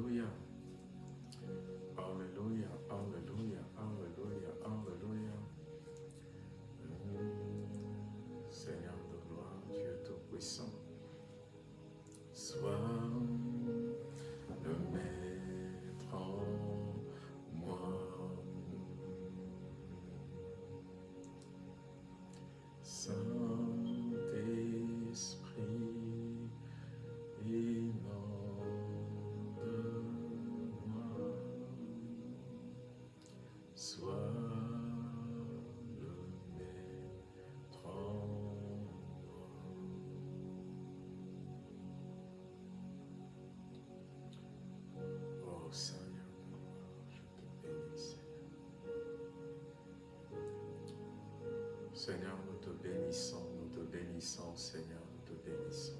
Alléluia. Seigneur. Seigneur, nous te bénissons, nous te bénissons, Seigneur, nous te bénissons.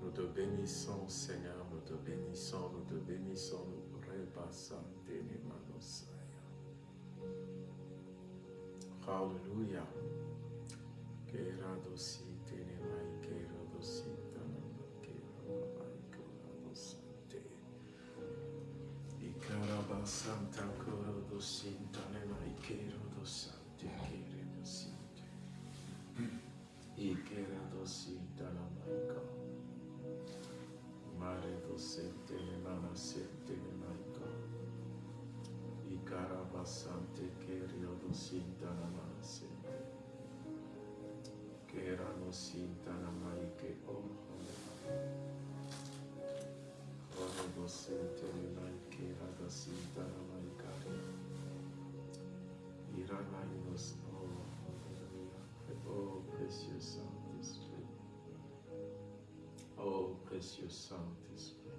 Nous te bénissons, Seigneur, nous te bénissons, nous te bénissons, nous repassons tes manos, Alléluia. Keradosi tenemai tanama けれどし至らないか。生まれどせてめならせてめないか。いからばさんてけれどし至らなせてけらのし至らないけおはれ。はれどせてめない。けらだし至らないか。いらないのす Oh, precious Saint-Esprit. Oh, précieux Saint-Esprit.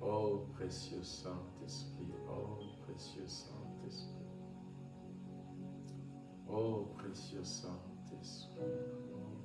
Oh, précieux Saint-Esprit. Oh, précieux Saint-Esprit. Oh, précieux Saint-Esprit. Oh,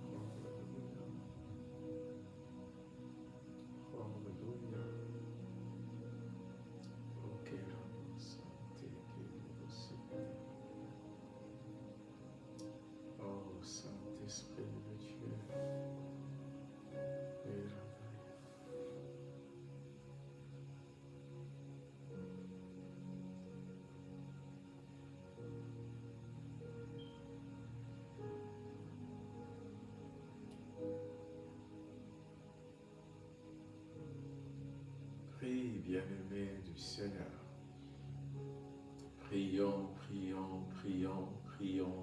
Prie, bien-aimé du Seigneur. Prions, prions, prions, prions.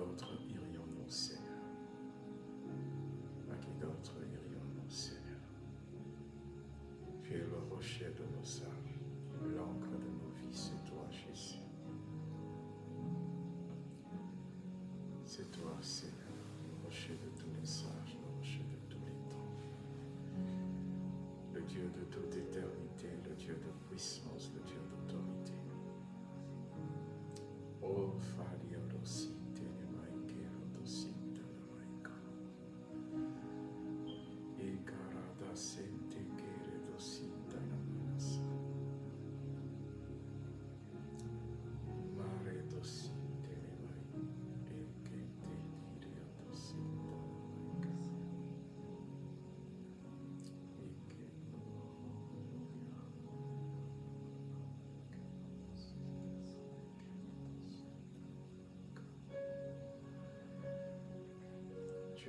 D'autre irions-nous, Seigneur À qui d'autre irions-nous, Seigneur Tu es le rocher de nos sages, l'encre de nos vies, c'est toi, Jésus. C'est toi, Seigneur, le rocher de tous les sages, le rocher de tous les temps. Le Dieu de toute éternité, le Dieu de puissance, le Dieu d'autorité. Oh, Faria Rosite,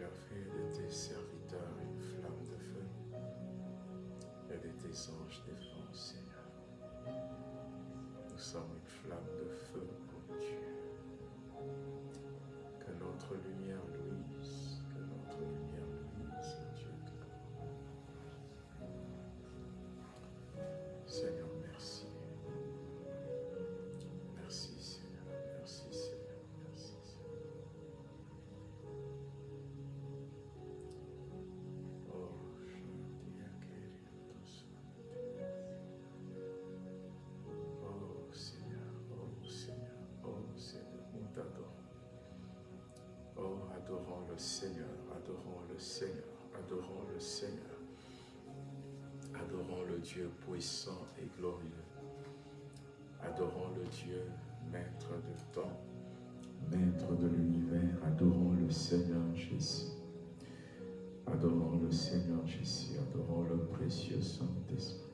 Tu as fait de tes serviteurs une flamme de feu et de tes anges défense, Seigneur. Nous sommes une flamme le Seigneur, adorons le Seigneur, adorons le Seigneur. Adorons le Dieu puissant et glorieux. Adorons le Dieu maître de temps, maître de l'univers. Adorons le Seigneur Jésus. Adorons le Seigneur Jésus, adorons le précieux Saint-Esprit.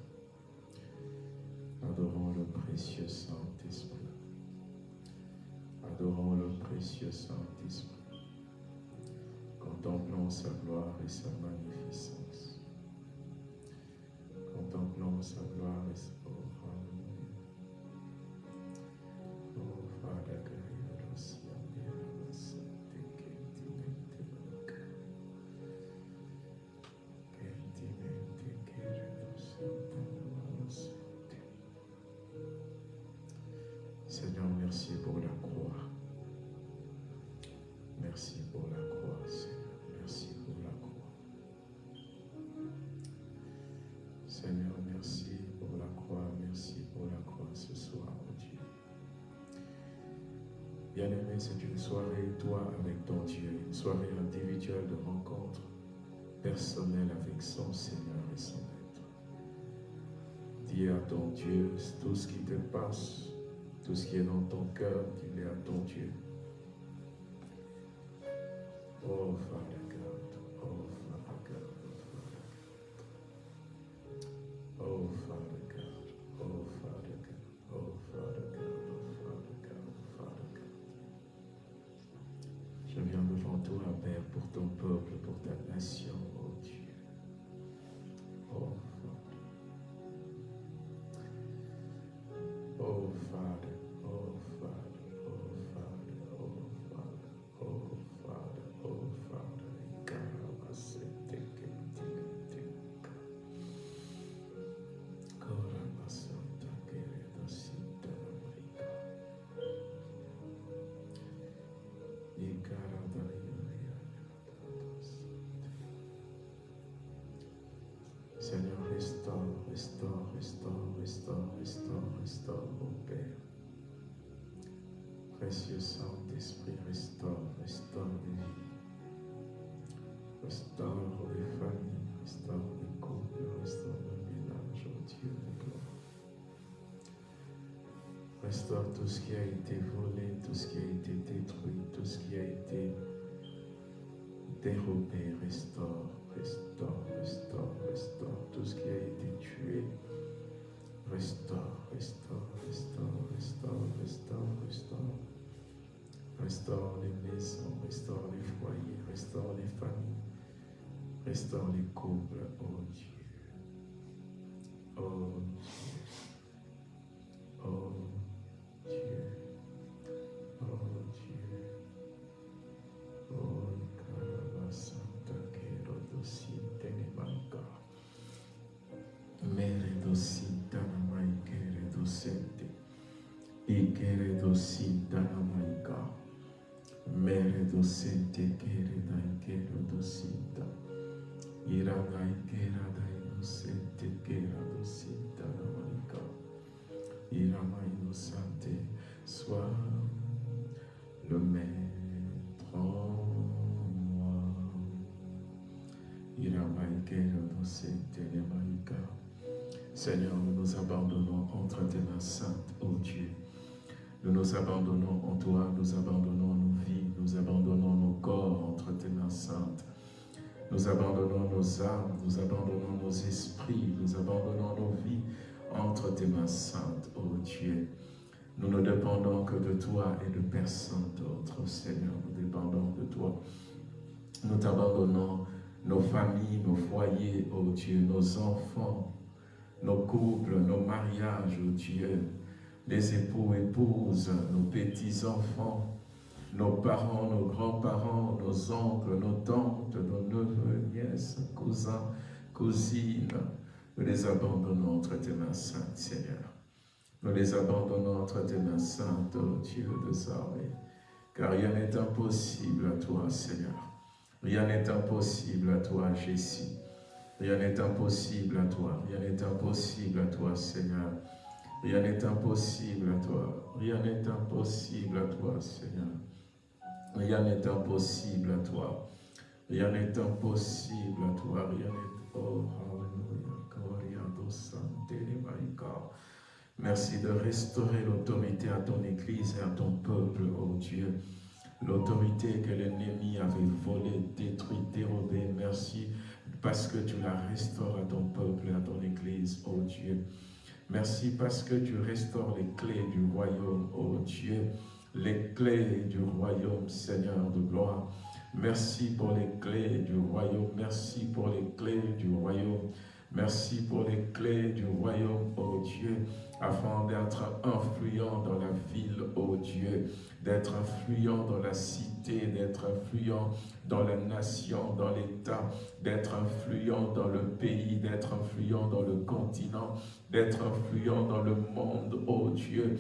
Adorons le précieux Saint-Esprit. Adorons le précieux Saint-Esprit. Contemplons sa gloire et sa magnificence. Contemplons sa gloire et sa Bien-aimé, c'est une soirée, toi avec ton Dieu, une soirée individuelle de rencontre personnelle avec son Seigneur et son Maître. Dis à ton Dieu tout ce qui te passe, tout ce qui est dans ton cœur, dis-le à ton Dieu. Oh Father Précieux Saint-Esprit, restaure, restaure les vies. Restaure les familles, restaure les couples, restaure le ménage, oh Dieu de gloire. Restaure tout ce qui a été volé, tout ce qui a été détruit, tout ce qui a été dérobé. Restaure, restaure, restaure, restaure. Tout ce qui a été tué. Restaure, restaure, restaure, restaure, restaure, restaure. Restaure les maisons, restaure les foyers, restaure les familles, restaure les couples, oh mains saintes, ô Dieu. Nous nous abandonnons en toi, nous abandonnons nos vies, nous abandonnons nos corps entre tes mains saintes. Nous abandonnons nos âmes, nous abandonnons nos esprits, nous abandonnons nos vies entre tes mains saintes, ô Dieu. Nous ne dépendons que de toi et de personne d'autre, Seigneur. Nous dépendons de toi. Nous t'abandonnons nos familles, nos foyers, ô Dieu, nos enfants, nos couples, nos mariages, ô Dieu, les époux, épouses, nos petits-enfants, nos parents, nos grands-parents, nos oncles, nos tantes, nos neveux, nièces, cousins, cousines, nous les abandonnons entre tes mains saintes, Seigneur. Nous les abandonnons entre tes mains saintes, ô Dieu des armées, car rien n'est impossible à toi, Seigneur. Rien n'est impossible à toi, Jésus. Rien n'est impossible à toi, rien n'est impossible à toi, Seigneur. Rien n'est impossible à toi, rien n'est impossible à toi, Seigneur. Rien n'est impossible à toi, rien n'est impossible à toi, rien n'est... Oh, hallelujah, Merci de restaurer l'autorité à ton Église et à ton peuple, oh Dieu. L'autorité que l'ennemi avait volée, détruite, dérobée. Merci parce que tu la restaures à ton peuple et à ton Église, oh Dieu. Merci parce que tu restaures les clés du royaume, oh Dieu. Les clés du royaume, Seigneur de gloire. Merci pour les clés du royaume. Merci pour les clés du royaume. Merci pour les clés du royaume, oh Dieu, afin d'être influent dans la ville, oh Dieu, d'être influent dans la cité, d'être influent dans la nation, dans l'État, d'être influent dans le pays, d'être influent dans le continent, d'être influent dans le monde, oh Dieu,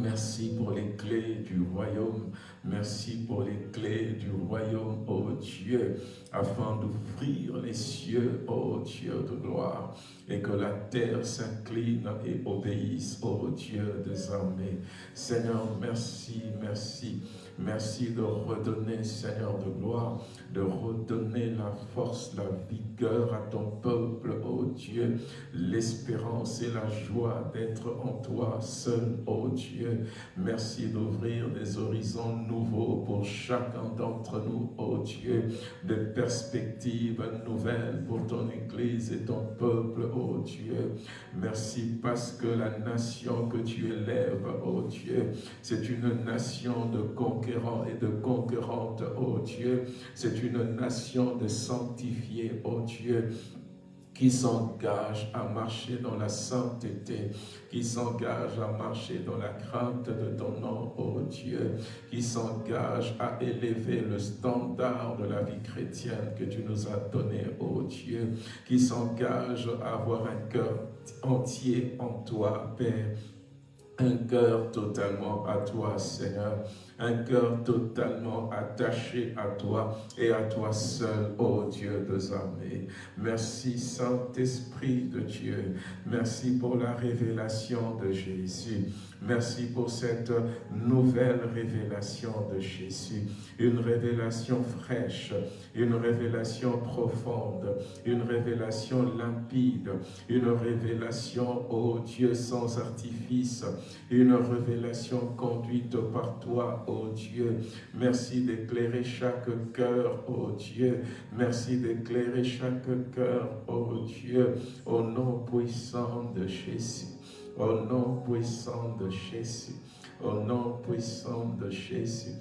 Merci pour les clés du royaume. Merci pour les clés du royaume, ô Dieu, afin d'ouvrir les cieux, ô Dieu de gloire, et que la terre s'incline et obéisse, ô Dieu des armées. Seigneur, merci, merci. Merci de redonner, Seigneur de gloire, de redonner la force, la vigueur à ton peuple, ô Dieu, l'espérance et la joie d'être en toi seul, ô Dieu. Merci d'ouvrir des horizons nouveaux pour chacun d'entre nous, ô Dieu, des perspectives nouvelles pour ton Église et ton peuple, ô Dieu. Merci parce que la nation que tu élèves, ô Dieu, c'est une nation de conquête et de conquérantes, ô Dieu. C'est une nation de sanctifiés, ô Dieu qui s'engage à marcher dans la sainteté, qui s'engage à marcher dans la crainte de ton nom, ô Dieu, qui s'engage à élever le standard de la vie chrétienne que tu nous as donné, ô Dieu, qui s'engage à avoir un cœur entier en toi, Père, un cœur totalement à toi, Seigneur, un cœur totalement attaché à toi et à toi seul, ô Dieu des armées. Merci Saint-Esprit de Dieu, merci pour la révélation de Jésus. Merci pour cette nouvelle révélation de Jésus, une révélation fraîche, une révélation profonde, une révélation limpide, une révélation, ô Dieu, sans artifice, une révélation conduite par toi, ô Dieu. Merci d'éclairer chaque cœur, ô Dieu. Merci d'éclairer chaque cœur, ô Dieu, au nom puissant de Jésus. Au nom puissant de Jésus. Au nom puissant de Jésus.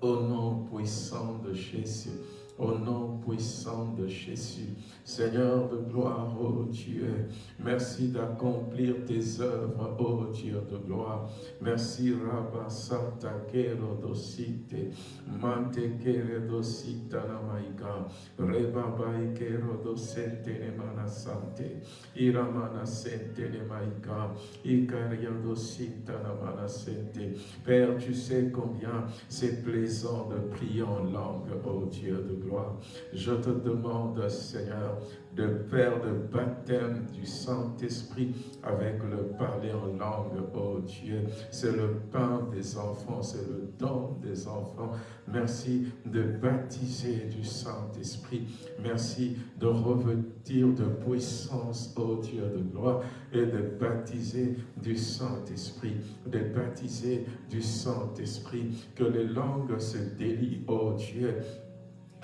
Au nom puissant de Jésus. Au nom puissant de Jésus. Seigneur de gloire, ô Dieu, merci d'accomplir tes œuvres, ô Dieu de gloire. Merci, Rabba Santa Kero Dosite, Mante Kere Dosita Namaika, Rebaba Kero Dosente Nemana Sante, Iramana Sente Nemaika, Ikaria Dosita Namana Sente. Père, tu sais combien c'est plaisant de prier en langue, ô Dieu de gloire. Je te demande, Seigneur, de faire le baptême du Saint-Esprit avec le parler en langue, oh Dieu. C'est le pain des enfants, c'est le don des enfants. Merci de baptiser du Saint-Esprit. Merci de revêtir de puissance, oh Dieu de gloire, et de baptiser du Saint-Esprit, de baptiser du Saint-Esprit, que les langues se délient, oh Dieu,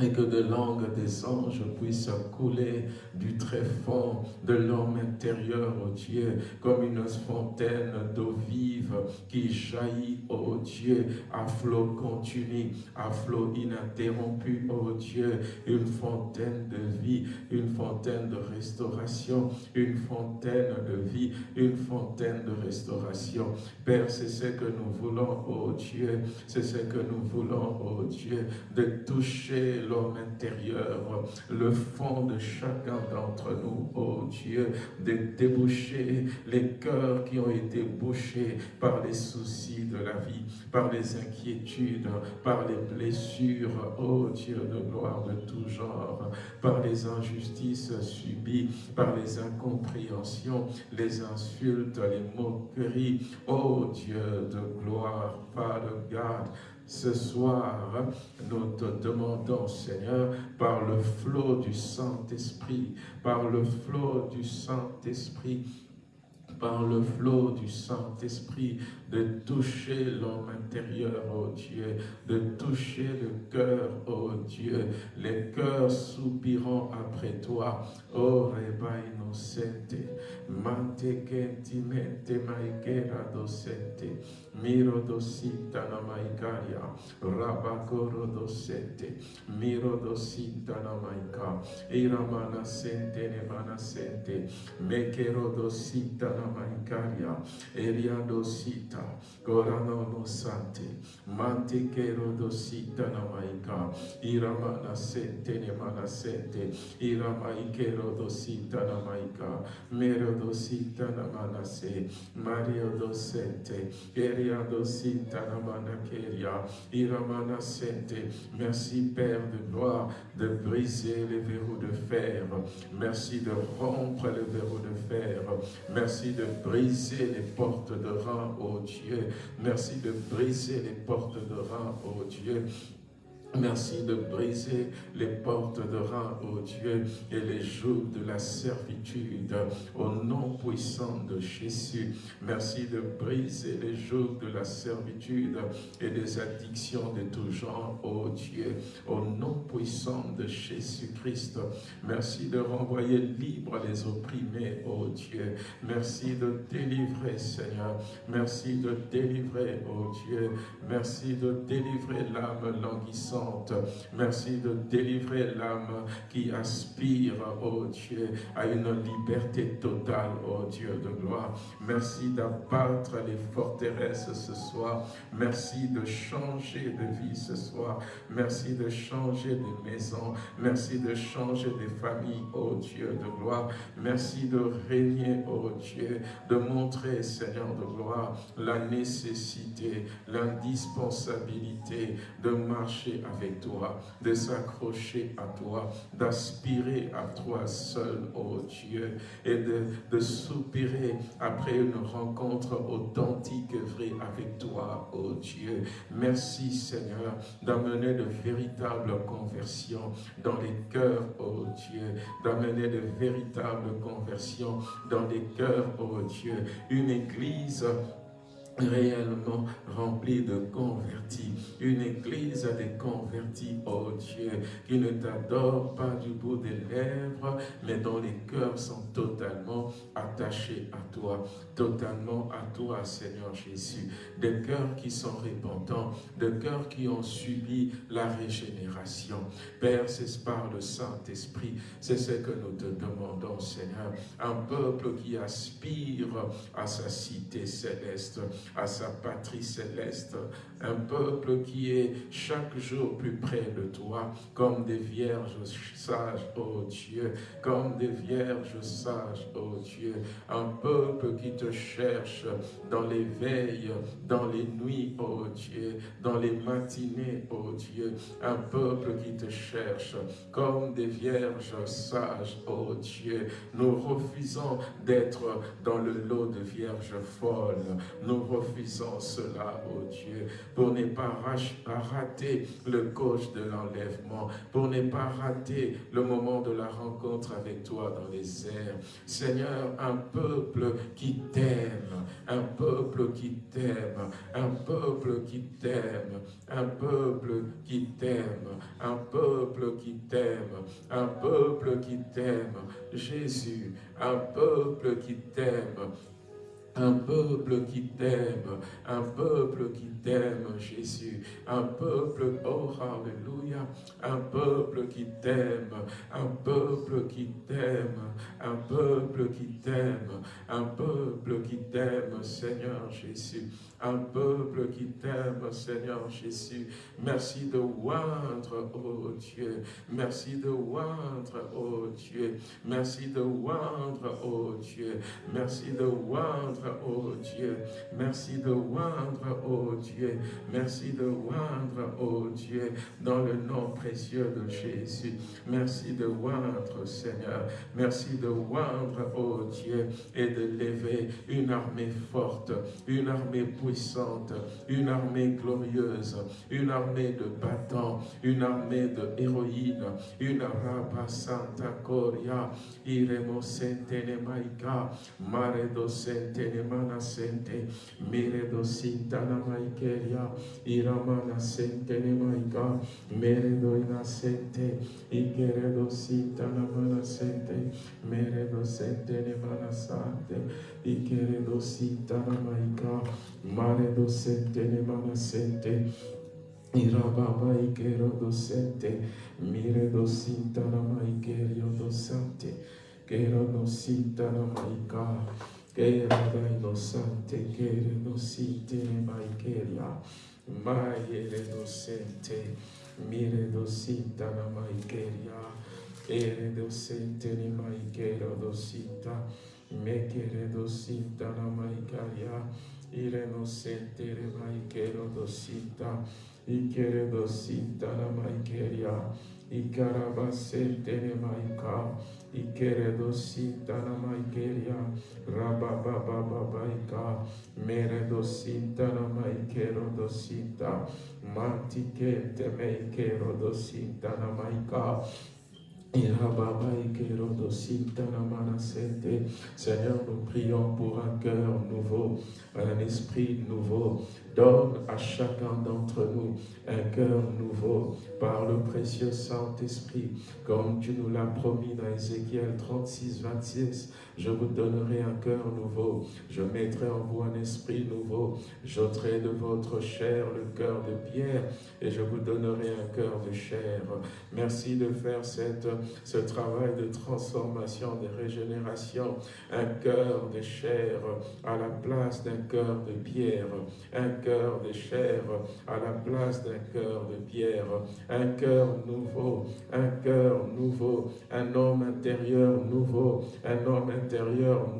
et que de langues des anges puissent couler du très fond de l'homme intérieur, ô Dieu, comme une fontaine d'eau vive qui jaillit, ô Dieu, à flot continu, à flot ininterrompu, ô Dieu, une fontaine de vie, une fontaine de restauration, une fontaine de vie, une fontaine de restauration. Père, c'est ce que nous voulons, ô Dieu, c'est ce que nous voulons, ô Dieu, de toucher l'homme intérieur, le fond de chacun d'entre nous, oh Dieu, de déboucher les cœurs qui ont été bouchés par les soucis de la vie, par les inquiétudes, par les blessures, oh Dieu de gloire de tout genre, par les injustices subies, par les incompréhensions, les insultes, les moqueries, oh Dieu de gloire, Father God, ce soir, nous te demandons, Seigneur, par le flot du Saint-Esprit, par le flot du Saint-Esprit, par le flot du Saint-Esprit, de toucher l'homme intérieur, oh Dieu, de toucher le cœur, oh Dieu, les cœurs soupirant après toi, oh Reba innocente, mante kentimente maikera docente, miro dosita na maikaria, rabakoro docente, miro dosita na maika, iramana sente ne mana sente, mekero dosita na maikaria, eria Gorano no sante, manti kero dosita na maika, ne mana sente, iramaikero dosita na maika, mero dosita na mana se, mario dosente, eria dosita na mana keria. Merci Père de gloire de briser les verrous de fer. Merci de rompre les verrous de fer. Merci de briser les portes de Dieu. Merci de briser les portes de rein, ô Dieu. Merci de briser les portes de rein, ô Dieu, et les jours de la servitude, au nom puissant de Jésus. Merci de briser les jours de la servitude et des addictions de tout genre, ô Dieu, au nom puissant de Jésus-Christ. Merci de renvoyer libre les opprimés, ô Dieu. Merci de délivrer, Seigneur. Merci de délivrer, ô Dieu. Merci de délivrer l'âme languissante Merci de délivrer l'âme qui aspire, oh Dieu, à une liberté totale, oh Dieu de gloire. Merci d'abattre les forteresses ce soir. Merci de changer de vie ce soir. Merci de changer de maison. Merci de changer de famille, oh Dieu de gloire. Merci de régner, oh Dieu, de montrer, Seigneur de gloire, la nécessité, l'indispensabilité de marcher toi, de s'accrocher à toi, d'aspirer à toi seul, ô Dieu, et de, de soupirer après une rencontre authentique et vraie avec toi, ô Dieu. Merci Seigneur d'amener de véritables conversions dans les cœurs, ô Dieu, d'amener de véritables conversions dans les cœurs, ô Dieu. Une église réellement remplie de convertis. Une église des convertis, oh Dieu, qui ne t'adore pas du bout des lèvres, mais dont les cœurs sont totalement attachés à toi, totalement à toi, Seigneur Jésus. Des cœurs qui sont répandants, des cœurs qui ont subi la régénération. Père, c'est par le Saint-Esprit, c'est ce que nous te demandons, Seigneur. Un peuple qui aspire à sa cité céleste, à sa patrie céleste, un peuple qui est chaque jour plus près de toi, comme des vierges sages, ô Dieu, comme des vierges sages, ô Dieu, un peuple qui te cherche dans les veilles, dans les nuits, ô Dieu, dans les matinées, ô Dieu, un peuple qui te cherche comme des vierges sages, ô Dieu. Nous refusons d'être dans le lot de vierges folles, nous refusons cela, ô Dieu, pour ne pas rater le coche de l'enlèvement, pour ne pas rater le moment de la rencontre avec toi dans les airs. Seigneur, un peuple qui t'aime, un peuple qui t'aime, un peuple qui t'aime, un peuple qui t'aime, un peuple qui t'aime, un peuple qui t'aime, Jésus, un peuple qui t'aime, un peuple qui t'aime, un peuple qui t'aime, Jésus. Un peuple, oh Alléluia, un peuple qui t'aime, un peuple qui t'aime, un peuple qui t'aime, un peuple qui t'aime, Seigneur Jésus un peuple qui t'aime, Seigneur Jésus. Merci de oindre, oh Dieu. Merci de oindre, oh Dieu. Merci de oindre, oh Dieu. Merci de oindre, oh Dieu. Merci de oindre, oh Dieu. Merci de oindre, oh Dieu, dans le nom précieux de Jésus. Merci de oindre, Seigneur. Merci de oindre, oh Dieu, et de lever une armée forte, une armée puissante une armée glorieuse, une armée de battants, une armée de héroïnes, une rapa santa coria, iremo mare do sente, mire do iramana sentene maika, mere do inasente, ikere do sintana mana sente, mere do sentene mana sante, ikere do sintana maika, Mare docente ne manasente. Irababa ikero docente. Mire docinta na maikerio docente. Kero docita na maika. Kera da inocente. Kere docite ne maikeria. Maiere docente. Mire docita na maikeria. Ere docente ne maikero docita. Mekere docita na maikaria. Ire no sentere maikero dosita, ikere dosita na maikeria, ikaraba sentere maika, ikere dosita na maikeria, rababababaika, mere dosita na maikero dosita, mantikete maikero dosita na maika, Seigneur, nous prions pour un cœur nouveau, un esprit nouveau. Donne à chacun d'entre nous un cœur nouveau par le précieux Saint-Esprit, comme tu nous l'as promis dans Ézéchiel 36, 26. Je vous donnerai un cœur nouveau, je mettrai en vous un esprit nouveau, j'ôterai de votre chair le cœur de pierre et je vous donnerai un cœur de chair. Merci de faire ce travail de transformation, de régénération, un cœur de chair à la place d'un cœur de pierre, un cœur de chair à la place d'un cœur de pierre, un cœur nouveau, un cœur nouveau, un homme intérieur nouveau, un homme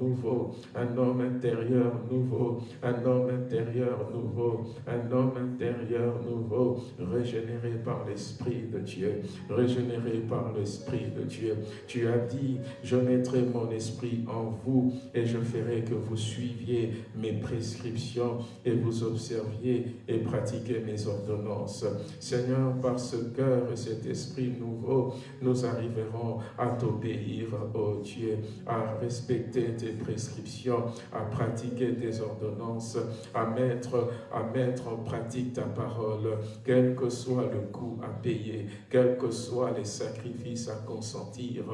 nouveau, un homme intérieur nouveau, un homme intérieur nouveau, un homme intérieur nouveau, régénéré par l'Esprit de Dieu, régénéré par l'Esprit de Dieu. Tu as dit, je mettrai mon esprit en vous et je ferai que vous suiviez mes prescriptions et vous observiez et pratiquiez mes ordonnances. Seigneur, par ce cœur et cet esprit nouveau, nous arriverons à t'obéir, ô Dieu, à respecter tes prescriptions, à pratiquer tes ordonnances, à mettre, à mettre en pratique ta parole, quel que soit le coût à payer, quels que soient les sacrifices à consentir,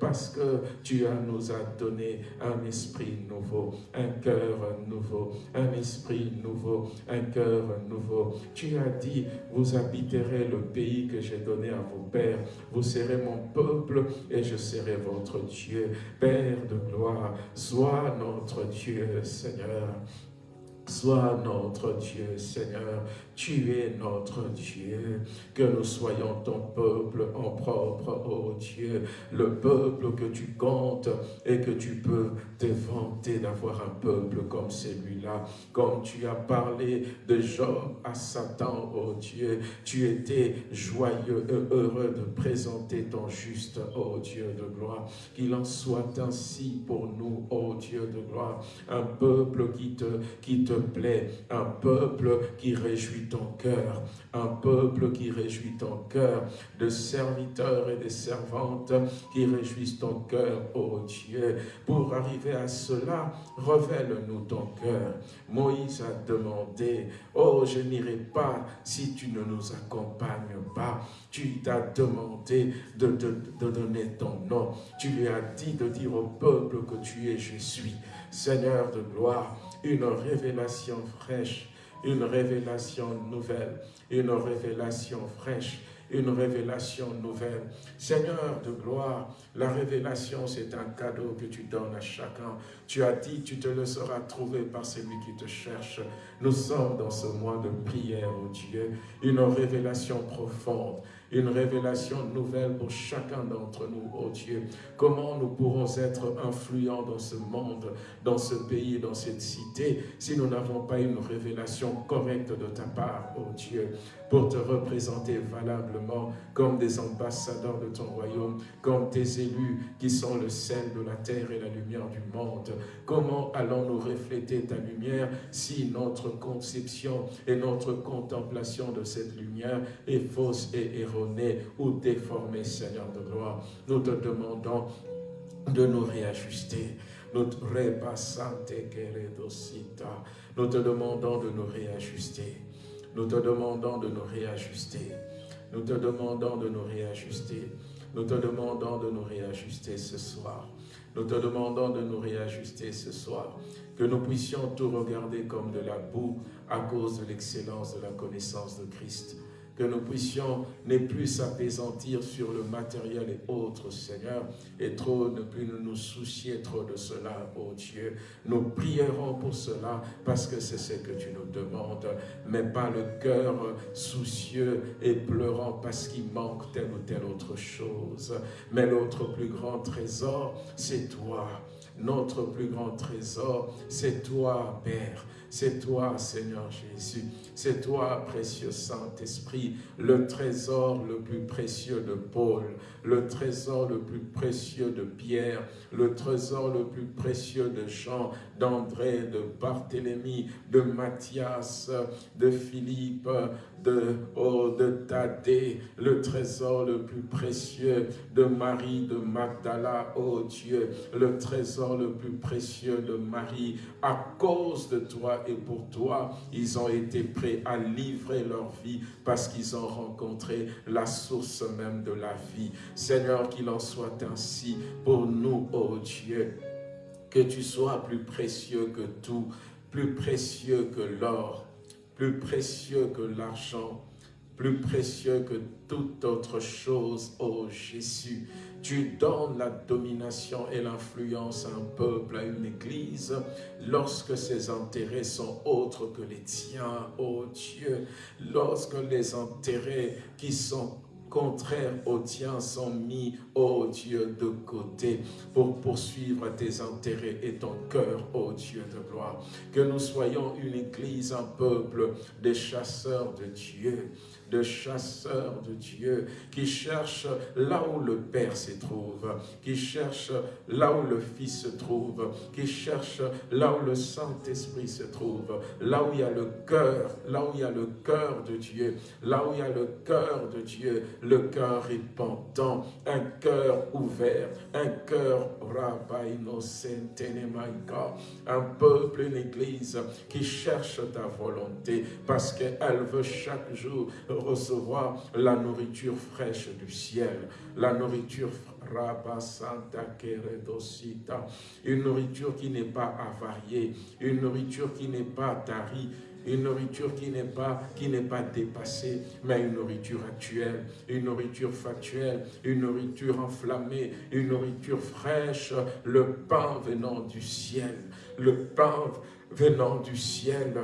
parce que tu as, nous as donné un esprit nouveau, un cœur nouveau, un esprit nouveau, un cœur nouveau. Tu as dit, vous habiterez le pays que j'ai donné à vos pères, vous serez mon peuple et je serai votre Dieu. Père de gloire, sois notre Dieu, Seigneur. Sois notre Dieu, Seigneur. Tu es notre Dieu. Que nous soyons ton peuple en propre, ô Dieu. Le peuple que tu comptes et que tu peux te vanter d'avoir un peuple comme celui-là. Comme tu as parlé de Job à Satan, ô Dieu. Tu étais joyeux et heureux de présenter ton juste, ô Dieu de gloire. Qu'il en soit ainsi pour nous, ô Dieu de gloire. Un peuple qui te plaît, un peuple qui réjouit ton cœur, un peuple qui réjouit ton cœur, de serviteurs et de servantes qui réjouissent ton cœur, ô Dieu. Pour arriver à cela, révèle-nous ton cœur. Moïse a demandé, oh, je n'irai pas si tu ne nous accompagnes pas. Tu t'as demandé de, de, de donner ton nom. Tu lui as dit de dire au peuple que tu es, je suis. Seigneur de gloire, une révélation fraîche, une révélation nouvelle, une révélation fraîche, une révélation nouvelle. Seigneur de gloire, la révélation, c'est un cadeau que tu donnes à chacun. Tu as dit, tu te le seras trouvé par celui qui te cherche. Nous sommes dans ce mois de prière, oh Dieu, une révélation profonde, une révélation nouvelle pour chacun d'entre nous, oh Dieu. Comment nous pourrons être influents dans ce monde, dans ce pays, dans cette cité, si nous n'avons pas une révélation correcte de ta part, oh Dieu, pour te représenter valablement comme des ambassadeurs de ton royaume, comme tes élus qui sont le sel de la terre et la lumière du monde. Comment allons-nous refléter ta lumière si notre conception et notre contemplation de cette lumière est fausse et erronée ou déformée, Seigneur de gloire? Nous te demandons de nous réajuster. Nous te demandons de nous réajuster. Nous te demandons de nous réajuster. Nous te demandons de nous réajuster. Nous te demandons de nous réajuster ce soir. Nous te demandons de nous réajuster ce soir. Que nous puissions tout regarder comme de la boue à cause de l'excellence de la connaissance de Christ que nous puissions ne plus s'apaisantir sur le matériel et autres, Seigneur, et trop ne plus nous soucier trop de cela, ô Dieu. Nous prierons pour cela parce que c'est ce que tu nous demandes, mais pas le cœur soucieux et pleurant parce qu'il manque telle ou telle autre chose. Mais l'autre plus grand trésor, c'est toi. Notre plus grand trésor, c'est toi, Père. C'est toi, Seigneur Jésus. C'est toi, précieux Saint-Esprit, le trésor le plus précieux de Paul, le trésor le plus précieux de Pierre, le trésor le plus précieux de Jean, d'André, de Barthélemy, de Matthias, de Philippe, de, oh, Thaddée, le trésor le plus précieux de Marie de Magdala, oh Dieu, le trésor le plus précieux de Marie. À cause de toi et pour toi, ils ont été prêts à livrer leur vie parce qu'ils ont rencontré la source même de la vie. Seigneur, qu'il en soit ainsi pour nous, oh Dieu, que tu sois plus précieux que tout, plus précieux que l'or, plus précieux que l'argent, plus précieux que toute autre chose, ô Jésus. Tu donnes la domination et l'influence à un peuple, à une église, lorsque ses intérêts sont autres que les tiens, ô oh Dieu. Lorsque les intérêts qui sont contraires aux tiens sont mis, ô Dieu, de côté pour poursuivre tes intérêts et ton cœur, ô Dieu de gloire. Que nous soyons une église, un peuple, des chasseurs de Dieu, de chasseurs de Dieu, qui cherchent là où le Père se trouve, qui cherchent là où le Fils se trouve, qui cherchent là où le Saint-Esprit se trouve, là où il y a le cœur, là où il y a le cœur de Dieu, là où il y a le cœur de Dieu, le cœur repentant, un cœur ouvert, un cœur un peuple, une église qui cherche ta volonté parce qu'elle veut chaque jour recevoir la nourriture fraîche du ciel, la nourriture une nourriture qui n'est pas avariée, une nourriture qui n'est pas tarie, une nourriture qui n'est pas, qui pas dépassée, mais une nourriture actuelle, une nourriture factuelle, une nourriture enflammée, une nourriture fraîche, le pain venant du ciel, le pain venant du ciel,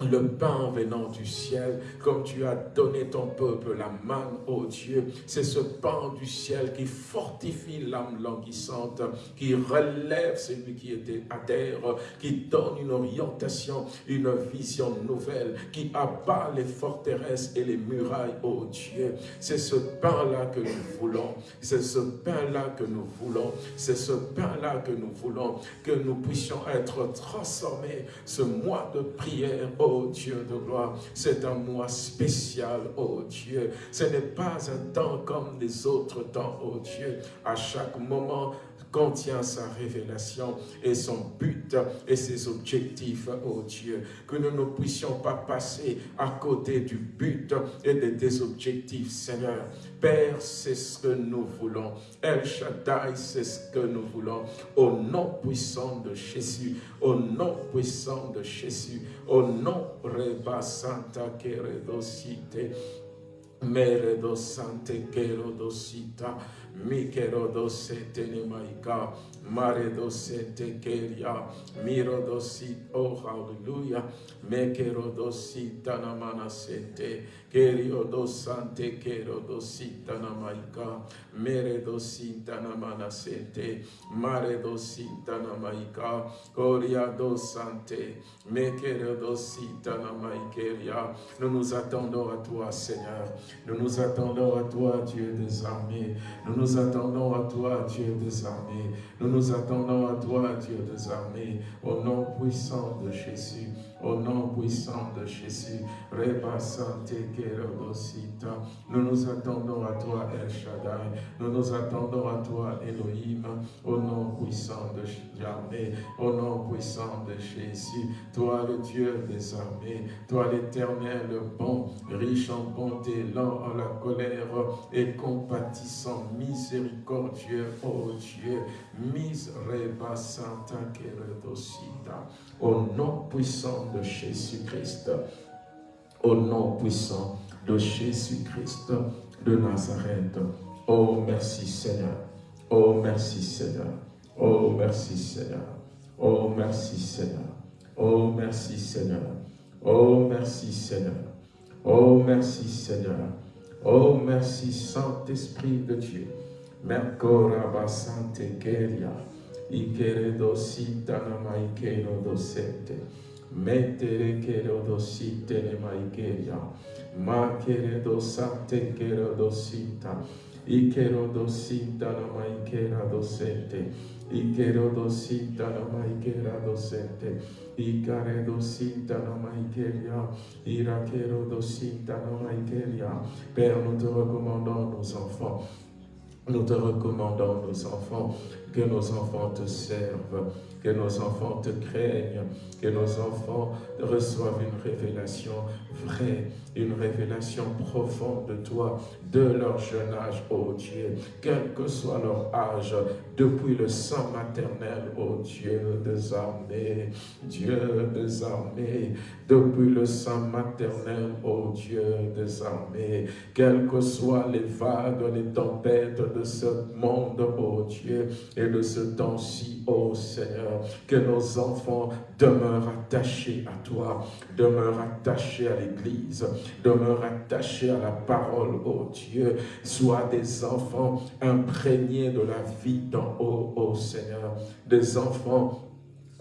le pain venant du ciel, comme tu as donné ton peuple la manne, ô Dieu. C'est ce pain du ciel qui fortifie l'âme languissante, qui relève celui qui était à terre, qui donne une orientation, une vision nouvelle, qui abat les forteresses et les murailles, ô Dieu. C'est ce pain-là que nous voulons, c'est ce pain-là que nous voulons, c'est ce pain-là que nous voulons, que nous puissions être transformés ce mois de prière, oh Dieu de gloire. C'est un mois spécial, oh Dieu. Ce n'est pas un temps comme les autres temps, oh Dieu. À chaque moment, contient sa révélation et son but et ses objectifs, oh Dieu. Que nous ne puissions pas passer à côté du but et des objectifs, Seigneur. Père, c'est ce que nous voulons. El Shaddai, c'est ce que nous voulons. Au nom puissant de Jésus, au nom puissant de Jésus, au nom Reba Santa Keredosite, Meredo Sante Kerodosita, Mikerodo Setene Maika, Maredo Sete Keria, Mirodo Sit, oh hallelujah, Mekerodo Sitanamana Sete, Keriodo Sante Kerodo Sitanamaika, Meredo Sitanamana Sete, Maredo Sitanamaika, Coriado Sante, Mekerodo Sitanamaikeria. Nous nous attendons à toi, Seigneur. Nous nous attendons à toi, Dieu des armées. Nous nous attendons à toi, Dieu des armées. Nous nous attendons à toi, Dieu des armées, au nom puissant de Jésus. Au nom puissant de Jésus, nous nous attendons à toi, El Shaddai. Nous nous attendons à toi, Elohim. Au nom puissant de Yahweh. Au nom puissant de Jésus. Toi, le Dieu des armées. Toi, l'éternel, bon, riche en bonté, lent en la colère et compatissant, miséricordieux, ô Dieu. Misreba Santa Keredosita. Au nom puissant de Jésus-Christ, au nom puissant de Jésus-Christ de Nazareth. Oh, merci Seigneur. Oh, merci Seigneur. Oh, merci Seigneur. Oh, merci Seigneur. Oh, merci Seigneur. Oh, merci Seigneur. Oh, merci Seigneur. Oh, merci Saint-Esprit de Dieu. Mercora Sante. Ikeredo Sitana Maikero Dosete. Metere Kerodo Sitene Maikeria. Ma Keredo Sante Kerodo Sita. Ikerodo Sitana Maikera Dosete. Ikerodo Sitana Maikera Dosete. Irakerodo Sitana Maikeria. Père, nous te recommandons nos enfants. Nous te recommandons nos enfants, que nos enfants te servent, que nos enfants te craignent, que nos enfants reçoivent une révélation vraie, une révélation profonde de toi, de leur jeune âge, ô Dieu, quel que soit leur âge, depuis le sang maternel, ô Dieu des armées, Dieu des armées, depuis le sang maternel, ô Dieu des armées, quelles que soient les vagues, les tempêtes de ce monde, ô Dieu, et de ce temps-ci, ô Seigneur, que nos enfants demeurent attachés à toi, demeurent attachés à l'Église, demeurent attachés à la parole, ô Dieu, soient des enfants imprégnés de la vie d'en haut, ô Seigneur, des enfants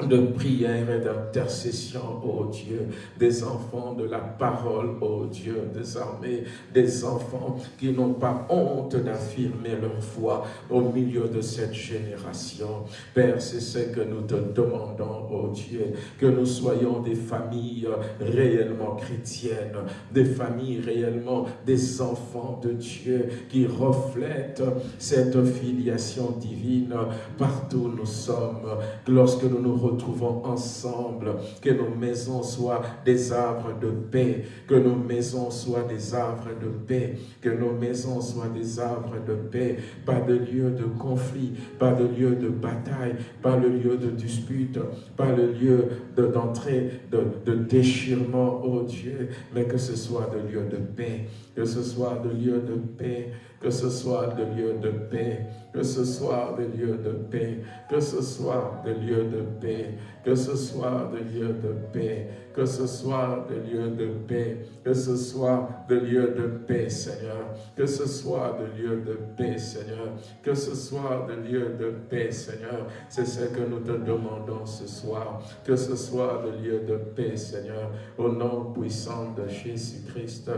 de prière et d'intercession, oh Dieu, des enfants de la parole, oh Dieu, désormais des enfants qui n'ont pas honte d'affirmer leur foi au milieu de cette génération. Père, c'est ce que nous te demandons, oh Dieu, que nous soyons des familles réellement chrétiennes, des familles réellement des enfants de Dieu qui reflètent cette filiation divine partout où nous sommes, lorsque nous nous retrouvons ensemble, que nos maisons soient des arbres de paix, que nos maisons soient des arbres de paix, que nos maisons soient des arbres de paix, pas de lieu de conflit, pas de lieu de bataille, pas le lieu de dispute, pas le lieu d'entrée, de, de, déchirement, oh Dieu, mais que ce soit de lieu de paix, que ce soit de lieu de paix, que ce soit de lieu de paix, que ce soit des lieux de paix, que ce soit des lieux de paix, que ce soit des lieux de paix, que ce soit des lieux de paix, que ce soit des lieux de paix, Seigneur, que ce soit des lieux de paix, Seigneur, que ce soit des lieux de paix, Seigneur. C'est ce que nous te demandons ce soir, que ce soit des lieux de paix, Seigneur, au nom puissant de Jésus-Christ.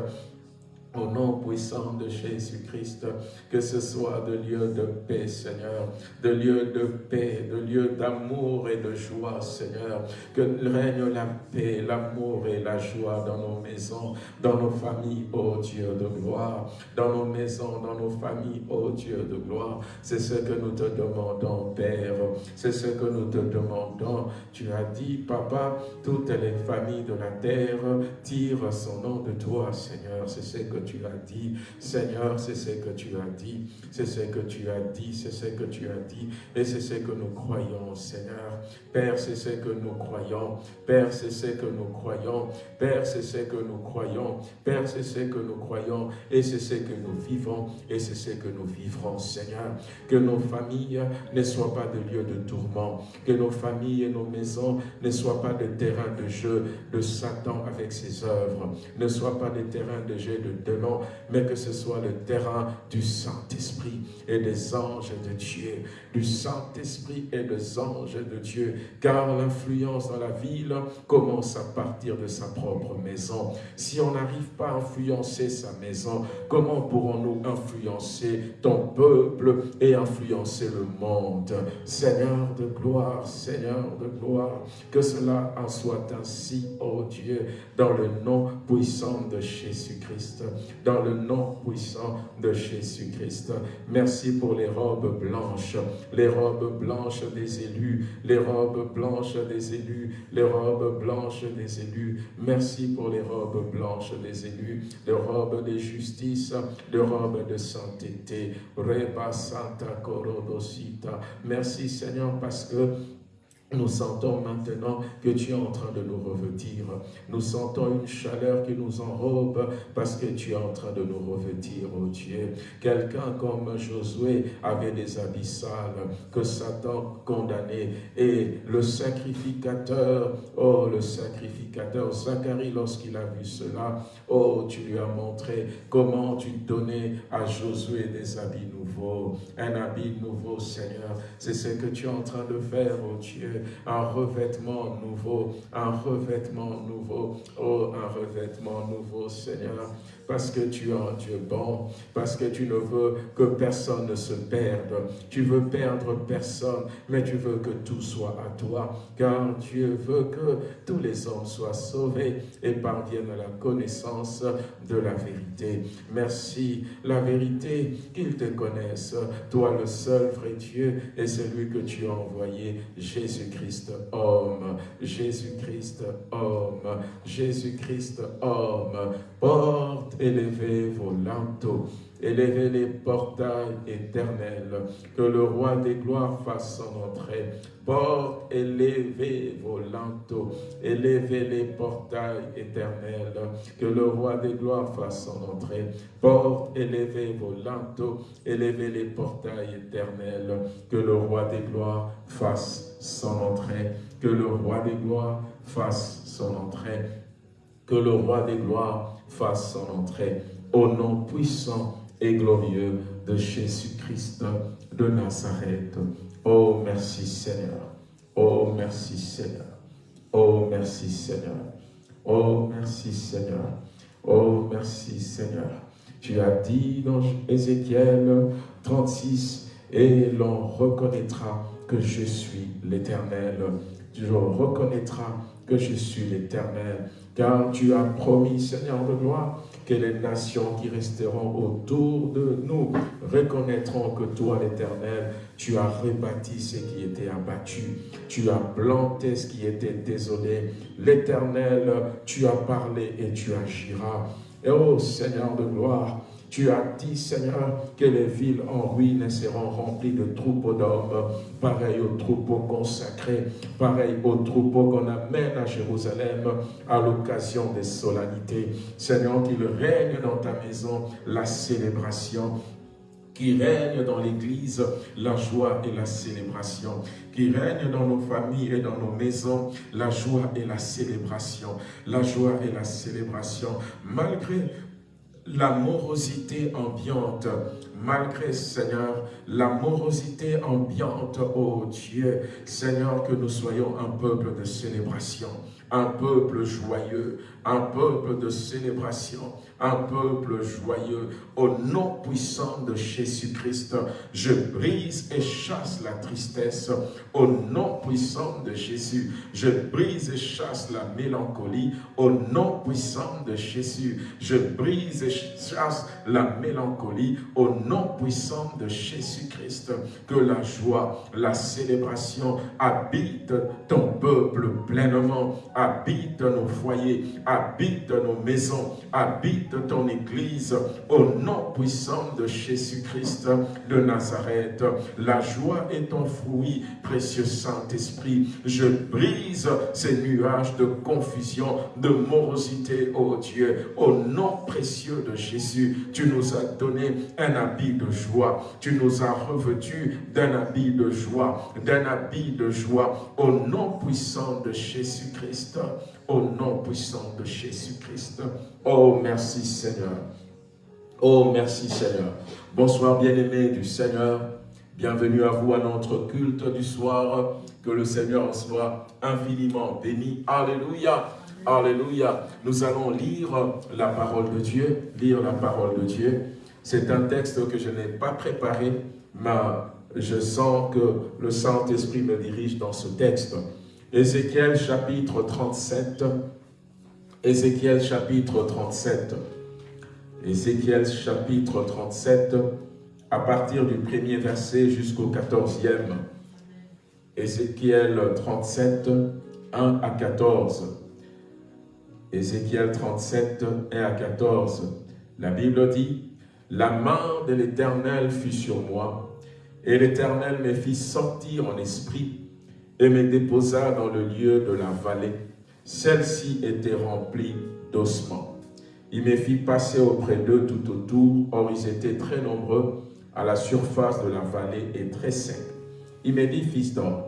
Au nom puissant de Jésus-Christ, que ce soit de lieu de paix, Seigneur, de lieu de paix, de lieu d'amour et de joie, Seigneur. Que règne la paix, l'amour et la joie dans nos maisons, dans nos familles, ô Dieu de gloire. Dans nos maisons, dans nos familles, ô Dieu de gloire. C'est ce que nous te demandons, Père. C'est ce que nous te demandons. Tu as dit, Papa, toutes les familles de la terre tirent son nom de toi, Seigneur. C'est ce que tu as dit. Seigneur, c'est ce que tu as dit. C'est ce que tu as dit. C'est ce que tu as dit. Et c'est ce que nous croyons, Seigneur. Père, c'est ce que nous croyons. Père, c'est ce que nous croyons. Père, c'est ce que nous croyons. Père, c'est ce que nous croyons. Et c'est ce que nous vivons. Et c'est ce que nous vivrons, Seigneur. Que nos familles ne soient pas de lieux de tourment. Que nos familles et nos maisons ne soient pas de terrain de jeu de Satan avec ses œuvres. Ne soient pas des terrains de jeu de mais que ce soit le terrain du Saint-Esprit et des anges de Dieu, du Saint-Esprit et des anges de Dieu, car l'influence dans la ville commence à partir de sa propre maison. Si on n'arrive pas à influencer sa maison, comment pourrons-nous influencer ton peuple et influencer le monde? Seigneur de gloire, Seigneur de gloire, que cela en soit ainsi, ô oh Dieu, dans le nom puissant de Jésus-Christ dans le nom puissant de Jésus-Christ. Merci pour les robes blanches, les robes blanches des élus, les robes blanches des élus, les robes blanches des élus. Merci pour les robes blanches des élus, les robes de justice, les robes de sainteté. Reba Santa. Merci Seigneur parce que nous sentons maintenant que tu es en train de nous revêtir. Nous sentons une chaleur qui nous enrobe parce que tu es en train de nous revêtir, oh Dieu. Quelqu'un comme Josué avait des abyssales que Satan condamnait. Et le sacrificateur, oh le sacrificateur, Zacharie, lorsqu'il a vu cela, oh tu lui as montré comment tu donnais à Josué des habits nouveaux. Un habit nouveau, Seigneur. C'est ce que tu es en train de faire, oh Dieu un revêtement nouveau, un revêtement nouveau, oh, un revêtement nouveau, Seigneur parce que tu es un Dieu bon, parce que tu ne veux que personne ne se perde. Tu veux perdre personne, mais tu veux que tout soit à toi, car Dieu veut que tous les hommes soient sauvés et parviennent à la connaissance de la vérité. Merci, la vérité, qu'ils te connaissent, toi le seul vrai Dieu et celui que tu as envoyé, Jésus-Christ homme, Jésus-Christ homme, Jésus-Christ homme, porte élevez vos linteaux, élevez les portails éternels, que le roi des gloires fasse son entrée. Porte, élevez vos linteaux, élevez les portails éternels, que le roi des gloires fasse son entrée. Porte, élevez vos linteaux, élevez les portails éternels, que le roi des gloires fasse son entrée. Que le roi des gloires fasse son entrée. Que le roi des gloires fasse son entrée au nom puissant et glorieux de Jésus-Christ de Nazareth. Oh, merci Seigneur. Oh, merci Seigneur. Oh, merci Seigneur. Oh, merci Seigneur. Oh, merci Seigneur. Tu as dit dans Ézéchiel 36, et l'on reconnaîtra que je suis l'Éternel. Tu reconnaîtras que je suis l'Éternel, car tu as promis, Seigneur de gloire, que les nations qui resteront autour de nous reconnaîtront que toi, l'Éternel, tu as rebâti ce qui était abattu, tu as planté ce qui était désolé. L'Éternel, tu as parlé et tu agiras. Et oh Seigneur de gloire, tu as dit, Seigneur, que les villes en ruine seront remplies de troupeaux d'hommes, pareil aux troupeaux consacrés, pareil aux troupeaux qu'on amène à Jérusalem à l'occasion des solennités. Seigneur, qu'il règne dans ta maison la célébration, qui règne dans l'Église la joie et la célébration, qui règne dans nos familles et dans nos maisons la joie et la célébration, la joie et la célébration, malgré la morosité ambiante, malgré, Seigneur, la morosité ambiante, oh Dieu, Seigneur, que nous soyons un peuple de célébration, un peuple joyeux, un peuple de célébration, un peuple joyeux. Au nom puissant de Jésus-Christ, je brise et chasse la tristesse. Au nom puissant de Jésus, je brise et chasse la mélancolie. Au nom puissant de Jésus, je brise et chasse la mélancolie. Au nom puissant de Jésus-Christ, que la joie, la célébration habite ton peuple pleinement, habite nos foyers, habite nos maisons, habite ton Église au nom puissant de Jésus-Christ de Nazareth. La joie est ton fruit, précieux Saint-Esprit. Je brise ces nuages de confusion, de morosité, ô Dieu. Au nom précieux de Jésus, tu nous as donné un habit de joie. Tu nous as revêtus d'un habit de joie, d'un habit de joie. Au nom puissant de Jésus-Christ. Au nom puissant de Jésus-Christ. Oh, merci Seigneur. Oh, merci Seigneur. Bonsoir bien-aimés du Seigneur. Bienvenue à vous à notre culte du soir. Que le Seigneur soit infiniment béni. Alléluia. Alléluia. Nous allons lire la parole de Dieu. Lire la parole de Dieu. C'est un texte que je n'ai pas préparé, mais je sens que le Saint-Esprit me dirige dans ce texte. Ézéchiel chapitre 37. Ézéchiel chapitre 37. Ézéchiel chapitre 37, à partir du premier verset jusqu'au quatorzième. Ézéchiel 37, 1 à 14. Ézéchiel 37, 1 à 14. La Bible dit, « La main de l'Éternel fut sur moi, et l'Éternel me fit sortir en esprit, et me déposa dans le lieu de la vallée. Celle-ci était remplie d'ossements. Il me fit passer auprès d'eux tout autour, or ils étaient très nombreux à la surface de la vallée et très secs. Il me dit, fils d'homme,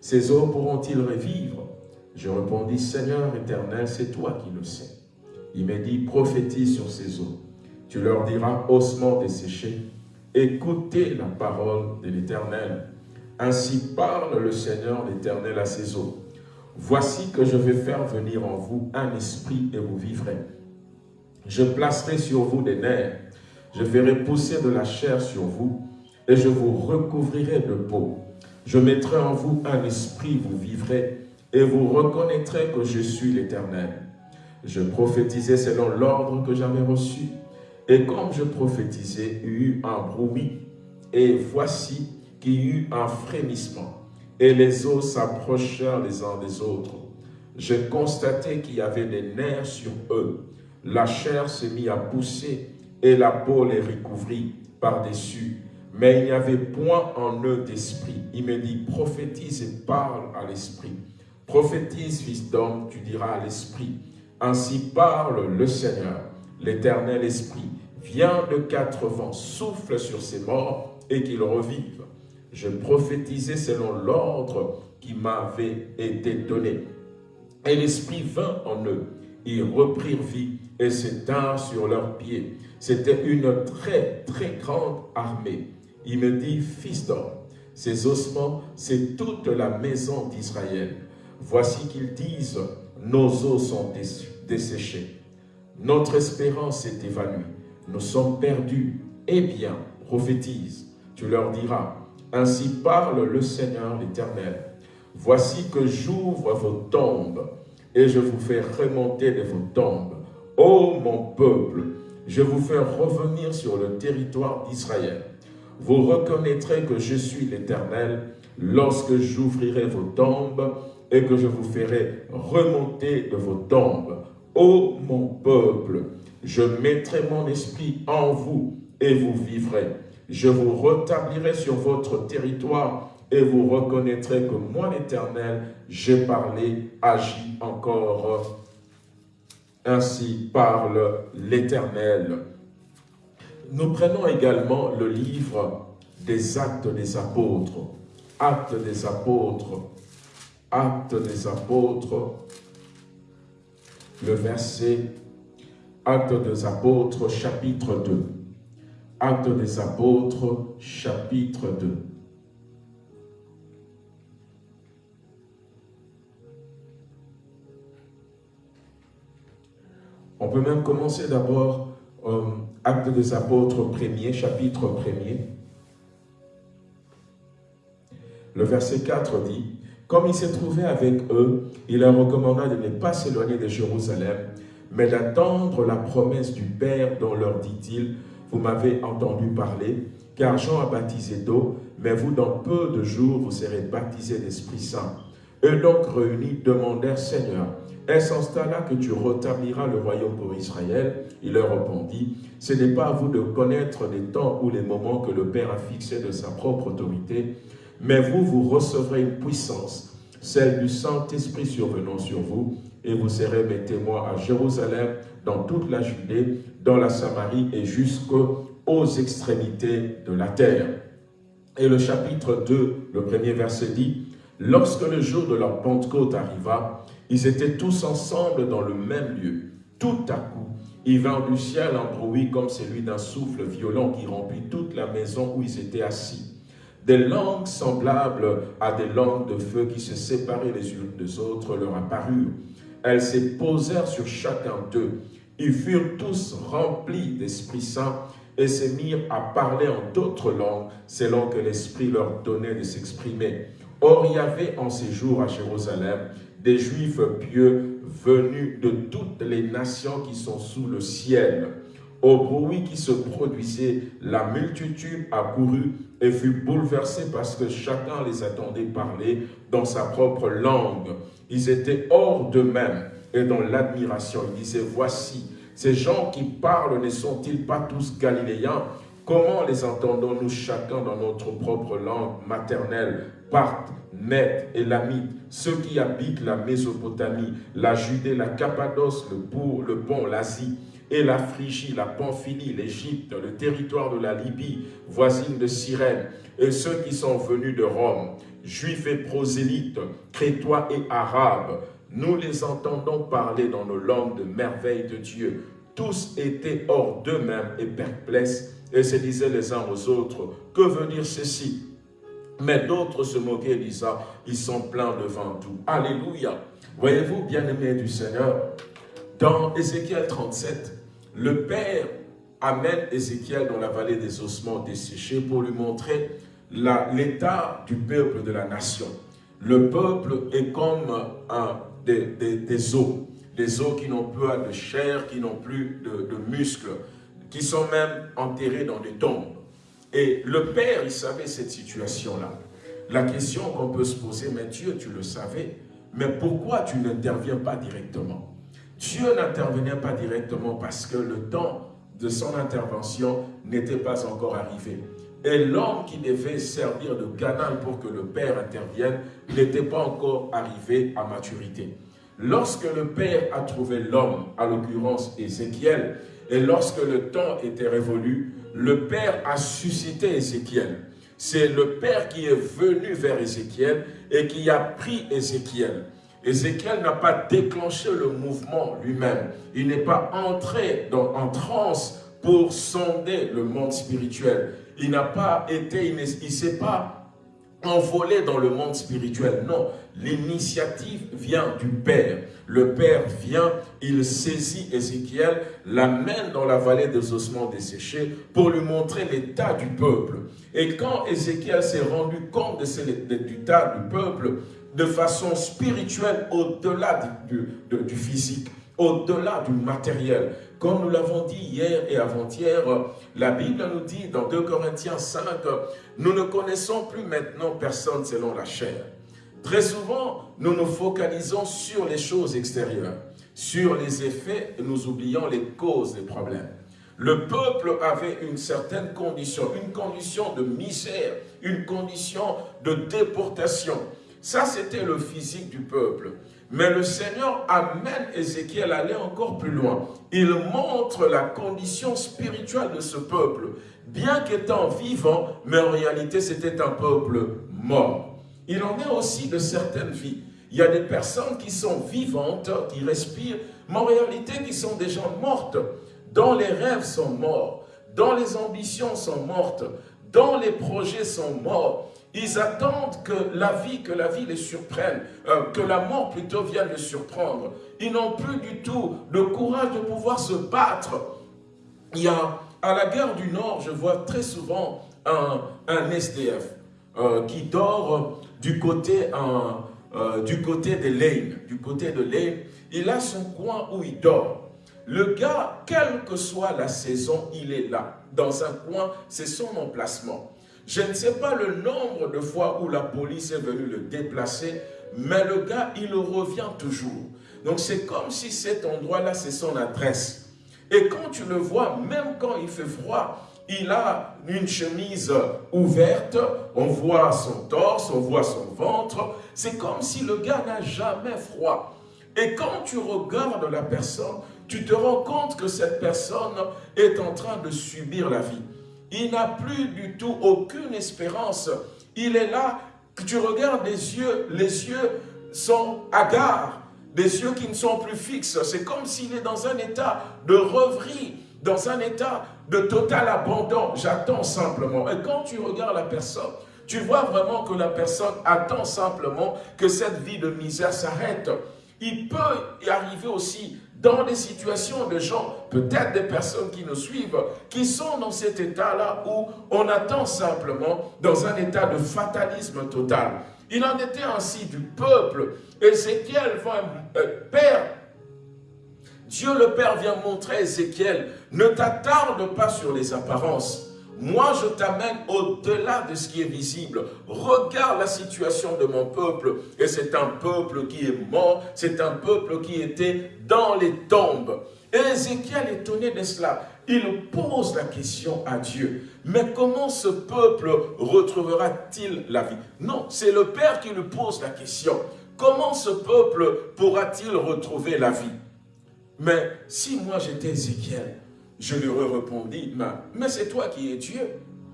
ces eaux pourront-ils revivre? Je répondis, Seigneur éternel, c'est toi qui le sais. Il me dit, prophétise sur ces eaux. Tu leur diras, ossements desséchés, écoutez la parole de l'éternel. Ainsi parle le Seigneur l'Éternel à ses eaux. Voici que je vais faire venir en vous un esprit et vous vivrez. Je placerai sur vous des nerfs, je ferai pousser de la chair sur vous et je vous recouvrirai de peau. Je mettrai en vous un esprit, vous vivrez et vous reconnaîtrez que je suis l'Éternel. Je prophétisais selon l'ordre que j'avais reçu et comme je prophétisais, il y eut un bruit et voici qu'il y eut un frémissement, et les eaux s'approchèrent les uns des autres. Je constatai qu'il y avait des nerfs sur eux. La chair se mit à pousser, et la peau les recouvrit par-dessus. Mais il n'y avait point en eux d'esprit. Il me dit, prophétise et parle à l'esprit. Prophétise, fils d'homme, tu diras à l'esprit. Ainsi parle le Seigneur, l'éternel esprit. Viens de quatre vents, souffle sur ces morts et qu'ils revivent je prophétisais selon l'ordre qui m'avait été donné. Et l'Esprit vint en eux. Ils reprirent vie et s'éteinrent sur leurs pieds. C'était une très, très grande armée. Il me dit, fils d'homme, ces ossements, c'est toute la maison d'Israël. Voici qu'ils disent, nos os sont desséchés, notre espérance est évanouie, nous sommes perdus. Eh bien, prophétise, tu leur diras, ainsi parle le Seigneur l'Éternel. Voici que j'ouvre vos tombes et je vous fais remonter de vos tombes. Ô mon peuple, je vous fais revenir sur le territoire d'Israël. Vous reconnaîtrez que je suis l'Éternel lorsque j'ouvrirai vos tombes et que je vous ferai remonter de vos tombes. Ô mon peuple, je mettrai mon esprit en vous et vous vivrez. Je vous rétablirai sur votre territoire et vous reconnaîtrez que moi l'Éternel, j'ai parlé, agi encore. Ainsi parle l'Éternel. Nous prenons également le livre des actes des apôtres. Actes des apôtres. Actes des apôtres. Le verset Actes des apôtres, chapitre 2. Actes des apôtres, chapitre 2. On peut même commencer d'abord euh, Actes des apôtres premier, chapitre premier. Le verset 4 dit, « Comme il s'est trouvé avec eux, il leur recommanda de ne pas s'éloigner de Jérusalem, mais d'attendre la promesse du Père dont leur dit-il, vous m'avez entendu parler, car Jean a baptisé d'eau, mais vous, dans peu de jours, vous serez baptisés d'Esprit Saint. Eux donc réunis demandèrent, Seigneur, est-ce en ce là que tu rétabliras le royaume pour Israël? Il leur répondit, ce n'est pas à vous de connaître les temps ou les moments que le Père a fixés de sa propre autorité, mais vous, vous recevrez une puissance, celle du Saint-Esprit survenant sur vous, et vous serez mes témoins à Jérusalem, dans toute la Judée, dans la Samarie et jusqu'aux extrémités de la terre. Et le chapitre 2, le premier verset dit, « Lorsque le jour de leur Pentecôte arriva, ils étaient tous ensemble dans le même lieu. Tout à coup, il vint du ciel un bruit comme celui d'un souffle violent qui remplit toute la maison où ils étaient assis. Des langues semblables à des langues de feu qui se séparaient les unes des autres leur apparurent. Elles se posèrent sur chacun d'eux. Ils furent tous remplis d'Esprit Saint et se mirent à parler en d'autres langues selon que l'Esprit leur donnait de s'exprimer. Or, il y avait en ces jours à Jérusalem des Juifs pieux venus de toutes les nations qui sont sous le ciel. Au bruit qui se produisait, la multitude accourut et fut bouleversée parce que chacun les attendait parler dans sa propre langue. Ils étaient hors d'eux-mêmes et dans l'admiration. Ils disaient, voici, ces gens qui parlent ne sont-ils pas tous galiléens? Comment les entendons-nous chacun dans notre propre langue maternelle? Parthes, et Lamites, ceux qui habitent la Mésopotamie, la Judée, la Cappadoce, le, Bourg, le Pont, l'Asie, et la Phrygie, la Pamphylie, l'Égypte, le territoire de la Libye, voisine de Cyrène, et ceux qui sont venus de Rome, juifs et prosélytes, crétois et arabes, nous les entendons parler dans nos langues de merveilles de Dieu. Tous étaient hors d'eux-mêmes et perplexes et se disaient les uns aux autres, que veut dire ceci? Mais d'autres se moquaient disant, ils sont pleins de tout. Alléluia Voyez-vous, bien-aimés du Seigneur, dans Ézéchiel 37, le Père amène Ézéchiel dans la vallée des ossements desséchés pour lui montrer l'état du peuple de la nation. Le peuple est comme des, des, os, des os qui n'ont plus de chair, qui n'ont plus de, de muscles, qui sont même enterrés dans des tombes. Et le Père, il savait cette situation-là. La question qu'on peut se poser, mais Dieu, tu le savais, mais pourquoi tu n'interviens pas directement? Dieu n'intervenait pas directement parce que le temps de son intervention n'était pas encore arrivé. Et l'homme qui devait servir de canal pour que le Père intervienne n'était pas encore arrivé à maturité. Lorsque le Père a trouvé l'homme, à l'occurrence Ézéchiel, et lorsque le temps était révolu, le Père a suscité Ézéchiel. C'est le Père qui est venu vers Ézéchiel et qui a pris Ézéchiel. Ézéchiel n'a pas déclenché le mouvement lui-même. Il n'est pas entré dans, en transe pour sonder le monde spirituel. Il n'a pas été, il ne s'est pas envolé dans le monde spirituel. Non, l'initiative vient du Père. Le Père vient, il saisit Ézéchiel, l'amène dans la vallée des ossements desséchés pour lui montrer l'état du peuple. Et quand Ézéchiel s'est rendu compte de du peuple, de façon spirituelle, au-delà du, physique, au-delà du matériel, comme nous l'avons dit hier et avant-hier, la Bible nous dit dans 2 Corinthiens 5, nous ne connaissons plus maintenant personne selon la chair. Très souvent, nous nous focalisons sur les choses extérieures, sur les effets et nous oublions les causes des problèmes. Le peuple avait une certaine condition, une condition de misère, une condition de déportation. Ça, c'était le physique du peuple. Mais le Seigneur amène Ézéchiel à aller encore plus loin. Il montre la condition spirituelle de ce peuple. Bien qu'étant vivant, mais en réalité c'était un peuple mort. Il en est aussi de certaines vies. Il y a des personnes qui sont vivantes, qui respirent, mais en réalité qui sont déjà mortes, dont les rêves sont morts, dont les ambitions sont mortes, dont les projets sont morts, ils attendent que la vie, que la vie les surprenne, euh, que la mort plutôt vienne les surprendre. Ils n'ont plus du tout le courage de pouvoir se battre. Il y a, à la gare du Nord, je vois très souvent un, SDF euh, qui dort du côté, euh, du côté de Lane. Du côté de Lane, il a son coin où il dort. Le gars, quelle que soit la saison, il est là. Dans un coin, c'est son emplacement. Je ne sais pas le nombre de fois où la police est venue le déplacer, mais le gars, il revient toujours. Donc c'est comme si cet endroit-là, c'est son adresse. Et quand tu le vois, même quand il fait froid, il a une chemise ouverte, on voit son torse, on voit son ventre. C'est comme si le gars n'a jamais froid. Et quand tu regardes la personne, tu te rends compte que cette personne est en train de subir la vie. Il n'a plus du tout aucune espérance. Il est là, tu regardes les yeux, les yeux sont hagards, des yeux qui ne sont plus fixes. C'est comme s'il est dans un état de rêverie, dans un état de total abandon. J'attends simplement. Et quand tu regardes la personne, tu vois vraiment que la personne attend simplement que cette vie de misère s'arrête. Il peut y arriver aussi dans des situations de gens, peut-être des personnes qui nous suivent, qui sont dans cet état-là où on attend simplement dans un état de fatalisme total. Il en était ainsi du peuple. Ézéchiel va, euh, Père, Dieu le Père vient montrer à Ézéchiel, ne t'attarde pas sur les apparences, moi, je t'amène au-delà de ce qui est visible. Regarde la situation de mon peuple. Et c'est un peuple qui est mort. C'est un peuple qui était dans les tombes. Et Ézéchiel, étonné de cela, il pose la question à Dieu. Mais comment ce peuple retrouvera-t-il la vie? Non, c'est le Père qui lui pose la question. Comment ce peuple pourra-t-il retrouver la vie? Mais si moi j'étais Ézéchiel, je lui ai répondu, mais c'est toi qui es Dieu.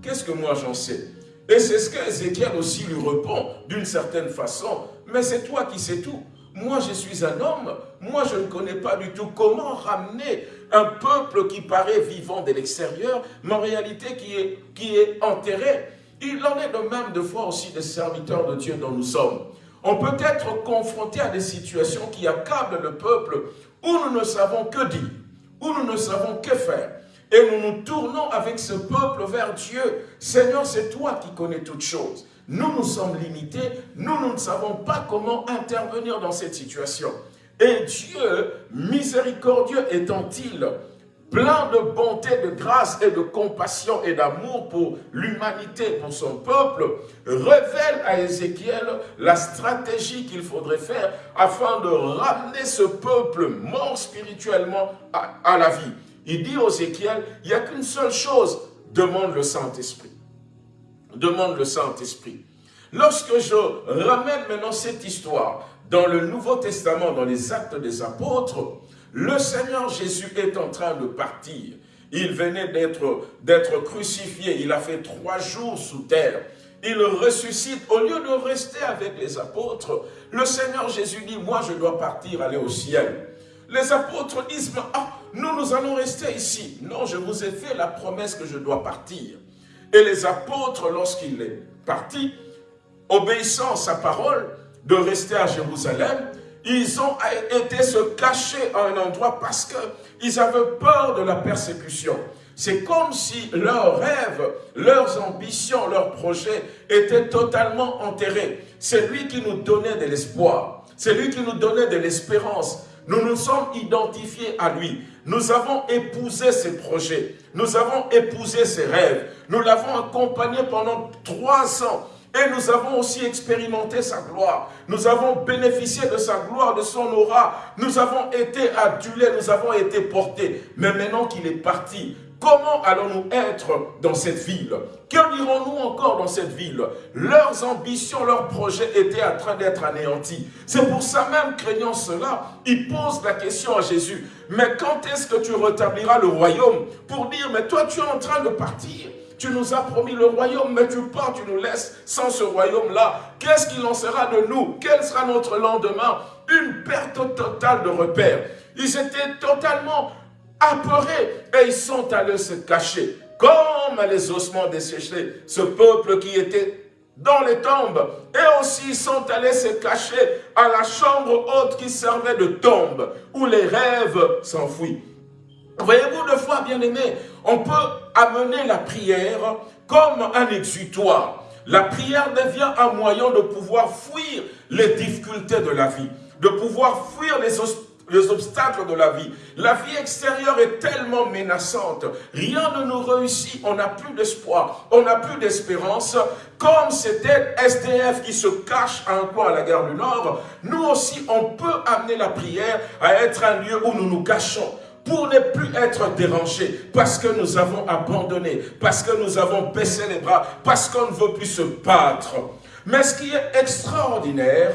Qu'est-ce que moi j'en sais? Et c'est ce qu'Ézéchiel aussi lui répond d'une certaine façon. Mais c'est toi qui sais tout. Moi, je suis un homme. Moi, je ne connais pas du tout comment ramener un peuple qui paraît vivant de l'extérieur, mais en réalité qui est, qui est enterré. Il en est de même de fois aussi des serviteurs de Dieu dont nous sommes. On peut être confronté à des situations qui accablent le peuple où nous ne savons que dire où nous ne savons que faire. Et nous nous tournons avec ce peuple vers Dieu. Seigneur, c'est toi qui connais toutes choses. Nous, nous sommes limités. Nous, nous ne savons pas comment intervenir dans cette situation. Et Dieu, miséricordieux étant-il, plein de bonté, de grâce et de compassion et d'amour pour l'humanité, pour son peuple, révèle à Ézéchiel la stratégie qu'il faudrait faire afin de ramener ce peuple mort spirituellement à, la vie. Il dit aux Ézéchiel, il n'y a qu'une seule chose, demande le Saint-Esprit. Demande le Saint-Esprit. Lorsque je ramène maintenant cette histoire dans le Nouveau Testament, dans les actes des apôtres, le Seigneur Jésus est en train de partir. Il venait d'être crucifié. Il a fait trois jours sous terre. Il ressuscite. Au lieu de rester avec les apôtres, le Seigneur Jésus dit, moi je dois partir, aller au ciel. Les apôtres disent, ah, nous, nous allons rester ici. Non, je vous ai fait la promesse que je dois partir. Et les apôtres, lorsqu'il est parti, obéissant à sa parole, de rester à Jérusalem, ils ont été se cacher à un endroit parce qu'ils avaient peur de la persécution. C'est comme si leurs rêves, leurs ambitions, leurs projets étaient totalement enterrés. C'est lui qui nous donnait de l'espoir. C'est lui qui nous donnait de l'espérance. Nous nous sommes identifiés à lui. Nous avons épousé ses projets. Nous avons épousé ses rêves. Nous l'avons accompagné pendant trois ans. Et nous avons aussi expérimenté sa gloire. Nous avons bénéficié de sa gloire, de son aura. Nous avons été adulés, nous avons été portés. Mais maintenant qu'il est parti, Comment allons-nous être dans cette ville? Que dirons-nous encore dans cette ville? Leurs ambitions, leurs projets étaient en train d'être anéantis. C'est pour ça même, craignant cela, ils posent la question à Jésus. Mais quand est-ce que tu rétabliras le royaume Pour dire, mais toi tu es en train de partir? Tu nous as promis le royaume, mais tu pars, tu nous laisses sans ce royaume-là. Qu'est-ce qu'il en sera de nous? Quel sera notre lendemain? Une perte totale de repères. Ils étaient totalement apeurés et ils sont allés se cacher comme les ossements desséchés. Ce peuple qui était dans les tombes et aussi ils sont allés se cacher à la chambre haute qui servait de tombe où les rêves s'enfuient. Voyez-vous, de foi, bien-aimés, on peut amener la prière comme un exutoire. La prière devient un moyen de pouvoir fuir les difficultés de la vie, de pouvoir fuir les, les obstacles de la vie. La vie extérieure est tellement menaçante. Rien ne nous réussit. On n'a plus d'espoir. On n'a plus d'espérance. Comme c'était SDF qui se cache à un coin à la gare du Nord, nous aussi, on peut amener la prière à être un lieu où nous nous cachons pour ne plus être dérangés, parce que nous avons abandonné, parce que nous avons baissé les bras, parce qu'on ne veut plus se battre. Mais ce qui est extraordinaire,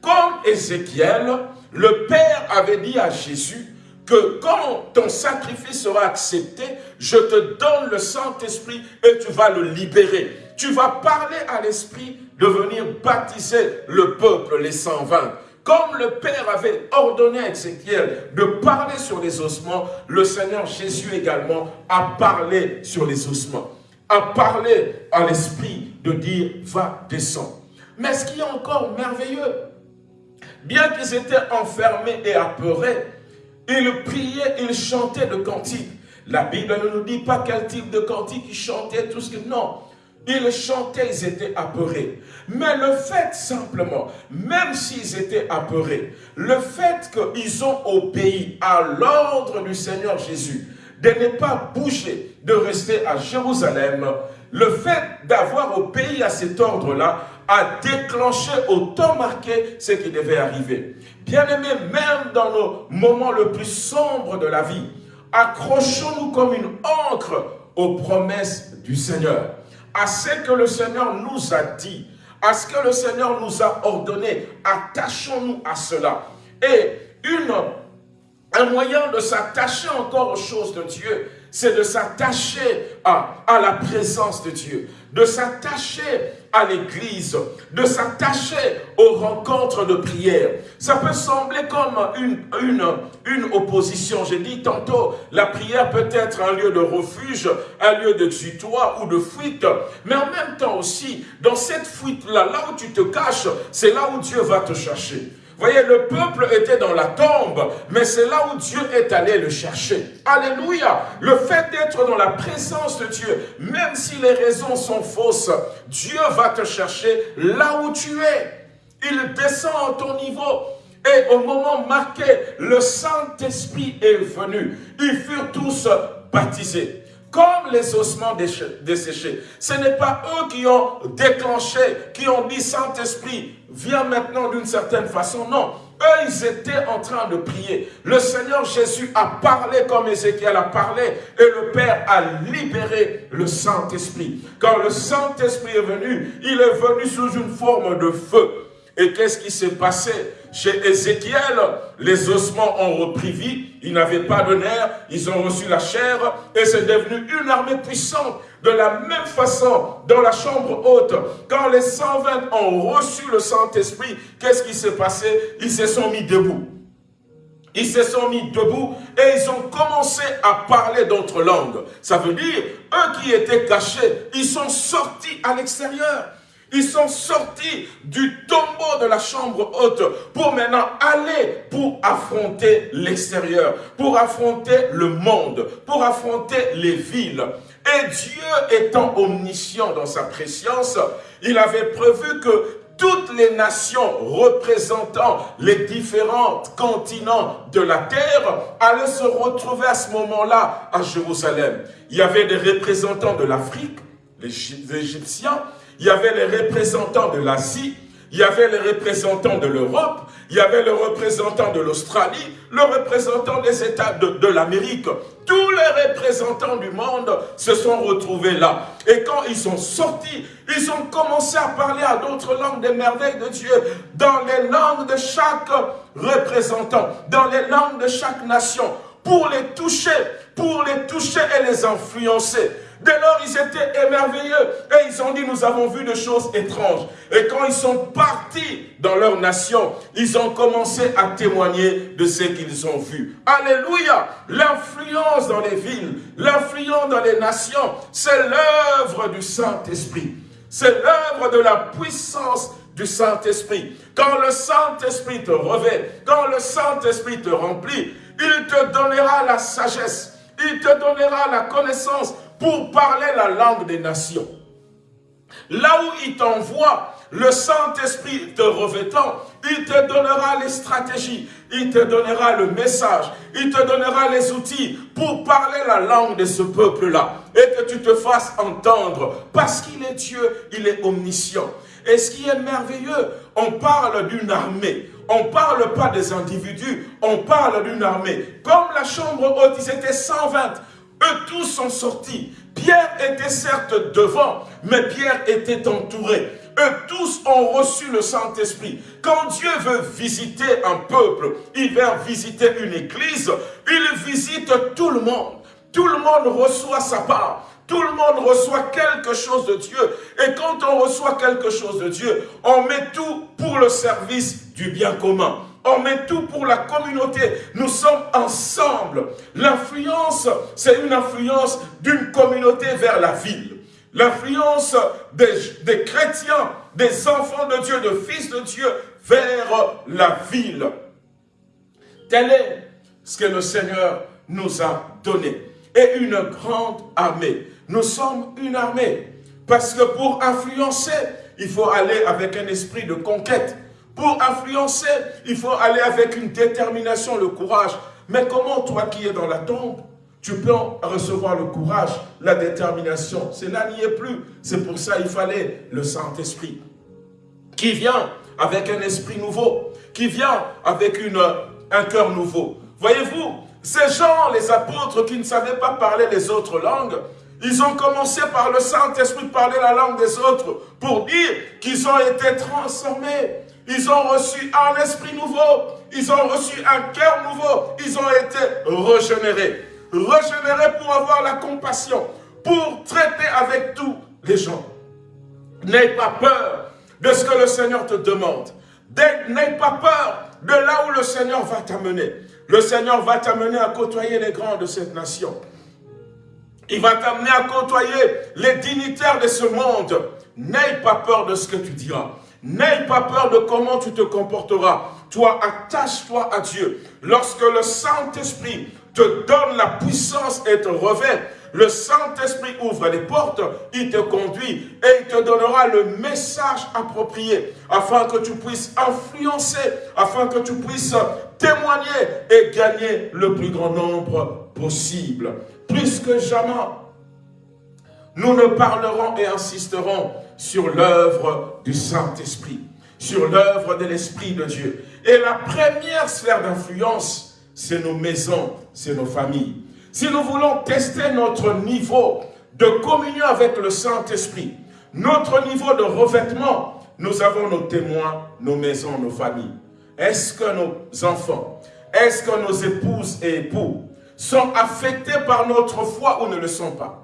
comme Ézéchiel, le Père avait dit à Jésus que quand ton sacrifice sera accepté, je te donne le Saint-Esprit et tu vas le libérer. Tu vas parler à l'Esprit de venir baptiser le peuple, les 120. Comme le Père avait ordonné à Ézéchiel de parler sur les ossements, le Seigneur Jésus également a parlé sur les ossements, a parlé à l'Esprit de dire « va, descends ». Mais ce qui est encore merveilleux, bien qu'ils étaient enfermés et apeurés, ils priaient, ils chantaient de cantiques. La Bible ne nous dit pas quel type de cantique ils chantaient, tout ce que... Non, ils chantaient, ils étaient apeurés. Mais le fait simplement, même s'ils étaient apeurés, le fait qu'ils ont obéi à l'ordre du Seigneur Jésus, de ne pas bouger, de rester à Jérusalem, le fait d'avoir obéi à cet ordre-là a déclenché au temps marqué ce qui devait arriver. Bien-aimés, même dans nos moments le plus sombres de la vie, accrochons-nous comme une encre aux promesses du Seigneur à ce que le Seigneur nous a dit, à ce que le Seigneur nous a ordonné. Attachons-nous à cela. Et une, un moyen de s'attacher encore aux choses de Dieu, c'est de s'attacher à, à la présence de Dieu, de s'attacher à l'église, de s'attacher aux rencontres de prière. Ça peut sembler comme une, une, opposition. J'ai dit tantôt, la prière peut être un lieu de refuge, un lieu de tutoie ou de fuite. Mais en même temps aussi, dans cette fuite-là, là où tu te caches, c'est là où Dieu va te chercher. Voyez, le peuple était dans la tombe, mais c'est là où Dieu est allé le chercher. Alléluia Le fait d'être dans la présence de Dieu, même si les raisons sont fausses, Dieu va te chercher là où tu es. Il descend à ton niveau. Et au moment marqué, le Saint-Esprit est venu. Ils furent tous baptisés comme les ossements desséchés. Ce n'est pas eux qui ont déclenché, qui ont dit Saint-Esprit, viens maintenant d'une certaine façon. Non, eux, ils étaient en train de prier. Le Seigneur Jésus a parlé comme Ézéchiel a parlé et le Père a libéré le Saint-Esprit. Quand le Saint-Esprit est venu, il est venu sous une forme de feu. Et qu'est-ce qui s'est passé? Chez Ézéchiel, les ossements ont repris vie, ils n'avaient pas de nerfs, ils ont reçu la chair, et c'est devenu une armée puissante. De la même façon, dans la chambre haute, quand les 120 ont reçu le Saint-Esprit, qu'est-ce qui s'est passé? Ils se sont mis debout. Ils se sont mis debout et ils ont commencé à parler d'autres langues. Ça veut dire, eux qui étaient cachés, ils sont sortis à l'extérieur. Ils sont sortis du tombeau de la chambre haute pour maintenant aller pour affronter l'extérieur, pour affronter le monde, pour affronter les villes. Et Dieu étant omniscient dans sa préscience, il avait prévu que toutes les nations représentant les différents continents de la terre allaient se retrouver à ce moment-là à Jérusalem. Il y avait des représentants de l'Afrique, les Égyptiens, il y avait les représentants de l'Asie, il y avait les représentants de l'Europe, il y avait le représentant de l'Australie, le représentant des États de, l'Amérique. Tous les représentants du monde se sont retrouvés là. Et quand ils sont sortis, ils ont commencé à parler à d'autres langues des merveilles de Dieu, dans les langues de chaque représentant, dans les langues de chaque nation, pour les toucher, pour les toucher et les influencer. Dès lors, ils étaient émerveilleux et ils ont dit, nous avons vu des choses étranges. Et quand ils sont partis dans leur nation, ils ont commencé à témoigner de ce qu'ils ont vu. Alléluia L'influence dans les villes, l'influence dans les nations, c'est l'œuvre du Saint-Esprit. C'est l'œuvre de la puissance du Saint-Esprit. Quand le Saint-Esprit te revêt, quand le Saint-Esprit te remplit, il te donnera la sagesse, il te donnera la connaissance pour parler la langue des nations. Là où il t'envoie, le Saint-Esprit te revêtant, il te donnera les stratégies, il te donnera le message, il te donnera les outils pour parler la langue de ce peuple-là et que tu te fasses entendre parce qu'il est Dieu, il est omniscient. Et ce qui est merveilleux, on parle d'une armée. On ne parle pas des individus, on parle d'une armée. Comme la chambre haute, ils étaient 120. Eux tous sont sortis. Pierre était certes devant, mais Pierre était entouré. Eux tous ont reçu le Saint-Esprit. Quand Dieu veut visiter un peuple, il vient visiter une église, il visite tout le monde. Tout le monde reçoit sa part. Tout le monde reçoit quelque chose de Dieu. Et quand on reçoit quelque chose de Dieu, on met tout pour le service du bien commun. On met tout pour la communauté. Nous sommes ensemble. L'influence, c'est une influence d'une communauté vers la ville. L'influence des, des, chrétiens, des enfants de Dieu, de fils de Dieu, vers la ville. Tel est ce que le Seigneur nous a donné. Et une grande armée. Nous sommes une armée. Parce que pour influencer, il faut aller avec un esprit de conquête. Pour influencer, il faut aller avec une détermination, le courage. Mais comment toi qui es dans la tombe, tu peux recevoir le courage, la détermination? Cela n'y est plus. C'est pour ça qu'il fallait le Saint-Esprit qui vient avec un esprit nouveau, qui vient avec une, un cœur nouveau. Voyez-vous, ces gens, les apôtres qui ne savaient pas parler les autres langues, ils ont commencé par le Saint-Esprit parler la langue des autres pour dire qu'ils ont été transformés. Ils ont reçu un esprit nouveau. Ils ont reçu un cœur nouveau. Ils ont été régénérés. Régénérés pour avoir la compassion, pour traiter avec tous les gens. N'aie pas peur de ce que le Seigneur te demande. N'aie pas peur de là où le Seigneur va t'amener. Le Seigneur va t'amener à côtoyer les grands de cette nation. Il va t'amener à côtoyer les dignitaires de ce monde. N'aie pas peur de ce que tu diras. N'aie pas peur de comment tu te comporteras. Toi, attache-toi à Dieu. Lorsque le Saint-Esprit te donne la puissance et te revêt, le Saint-Esprit ouvre les portes, il te conduit et il te donnera le message approprié afin que tu puisses influencer, afin que tu puisses témoigner et gagner le plus grand nombre possible. Plus que jamais, nous ne parlerons et insisterons sur l'œuvre du Saint-Esprit, sur l'œuvre de l'Esprit de Dieu. Et la première sphère d'influence, c'est nos maisons, c'est nos familles. Si nous voulons tester notre niveau de communion avec le Saint-Esprit, notre niveau de revêtement, nous avons nos témoins, nos maisons, nos familles. Est-ce que nos enfants, est-ce que nos épouses et époux sont affectés par notre foi ou ne le sont pas?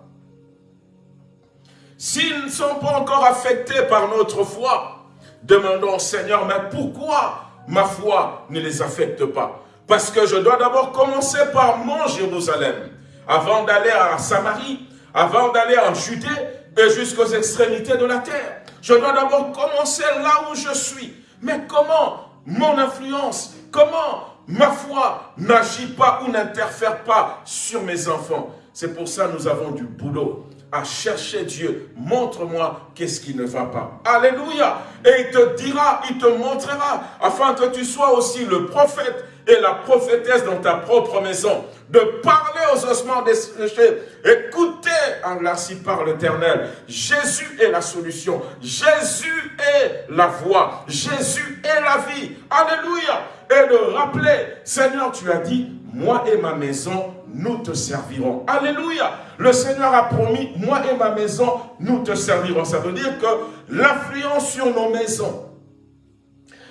S'ils ne sont pas encore affectés par notre foi, demandons au Seigneur, mais pourquoi ma foi ne les affecte pas? Parce que je dois d'abord commencer par mon Jérusalem. Avant d'aller à Samarie, avant d'aller en Judée, et jusqu'aux extrémités de la terre. Je dois d'abord commencer là où je suis. Mais comment mon influence, comment ma foi n'agit pas ou n'interfère pas sur mes enfants? C'est pour ça que nous avons du boulot à chercher Dieu. Montre-moi qu'est-ce qui ne va pas. Alléluia. Et il te dira, il te montrera, afin que tu sois aussi le prophète et la prophétesse dans ta propre maison, de parler aux ossements desséchés. Écoutez, enlaci par l'Éternel. Jésus est la solution. Jésus est la voie. Jésus est la vie. Alléluia. Et de rappeler, Seigneur, tu as dit, moi et ma maison, nous te servirons. Alléluia. Le Seigneur a promis, moi et ma maison, nous te servirons. Ça veut dire que l'influence sur nos maisons,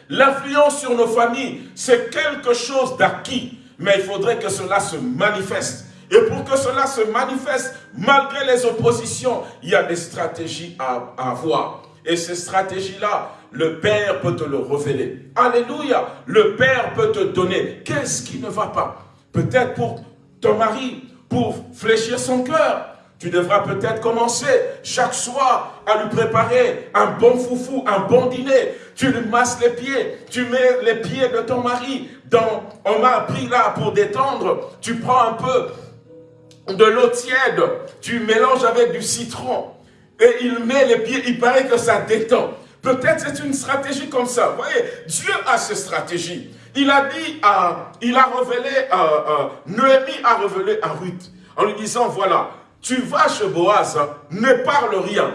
L'influence sur nos familles, c'est quelque chose d'acquis, mais il faudrait que cela se manifeste. Et pour que cela se manifeste, malgré les oppositions, il y a des stratégies à, avoir. Et ces stratégies-là, le Père peut te le révéler. Alléluia. Le Père peut te donner. Qu'est-ce qui ne va pas? Peut-être pour ton mari, pour fléchir son cœur, tu devras peut-être commencer chaque soir à lui préparer un bon foufou, un bon dîner. Tu lui masses les pieds, tu mets les pieds de ton mari dans, on m'a appris là pour détendre, tu prends un peu de l'eau tiède, tu mélanges avec du citron et il met les pieds, il paraît que ça détend. Peut-être c'est une stratégie comme ça. Vous voyez, Dieu a ses stratégies. Il a dit, à, il a révélé, à, Noémie a révélé à Ruth en lui disant, voilà, tu vas chez Boaz, ne parle rien.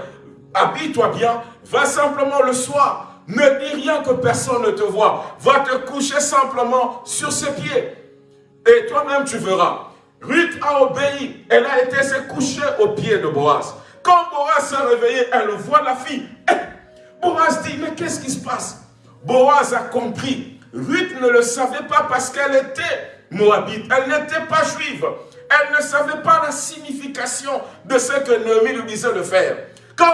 Habille-toi bien, va simplement le soir. Ne dis rien que personne ne te voit. Va te coucher simplement sur ses pieds. Et toi-même tu verras. Ruth a obéi. Elle a été se coucher aux pieds de Boaz. Quand Boaz s'est réveillé, elle voit la fille. Eh, Boaz dit, mais qu'est-ce qui se passe? Boaz a compris. Ruth ne le savait pas parce qu'elle était moabite. Elle n'était pas juive. Elle ne savait pas la signification de ce que Noémie lui disait de faire. Quand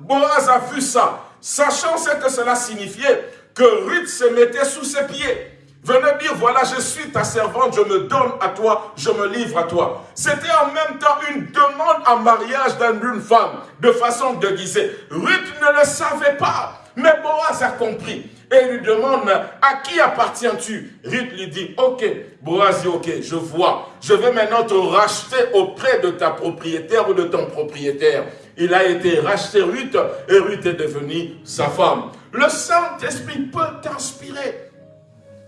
Boaz a vu ça, sachant ce que cela signifiait, que Ruth se mettait sous ses pieds, venait dire, voilà, je suis ta servante, je me donne à toi, je me livre à toi. C'était en même temps une demande en mariage d'une femme, de façon déguisée. Ruth ne le savait pas, mais Boaz a compris et lui demande à qui appartiens-tu? Ruth lui dit, ok, Boaz ok, je vois, je vais maintenant te racheter auprès de ta propriétaire ou de ton propriétaire. Il a été racheté Ruth et Ruth est devenue sa femme. Le Saint-Esprit peut t'inspirer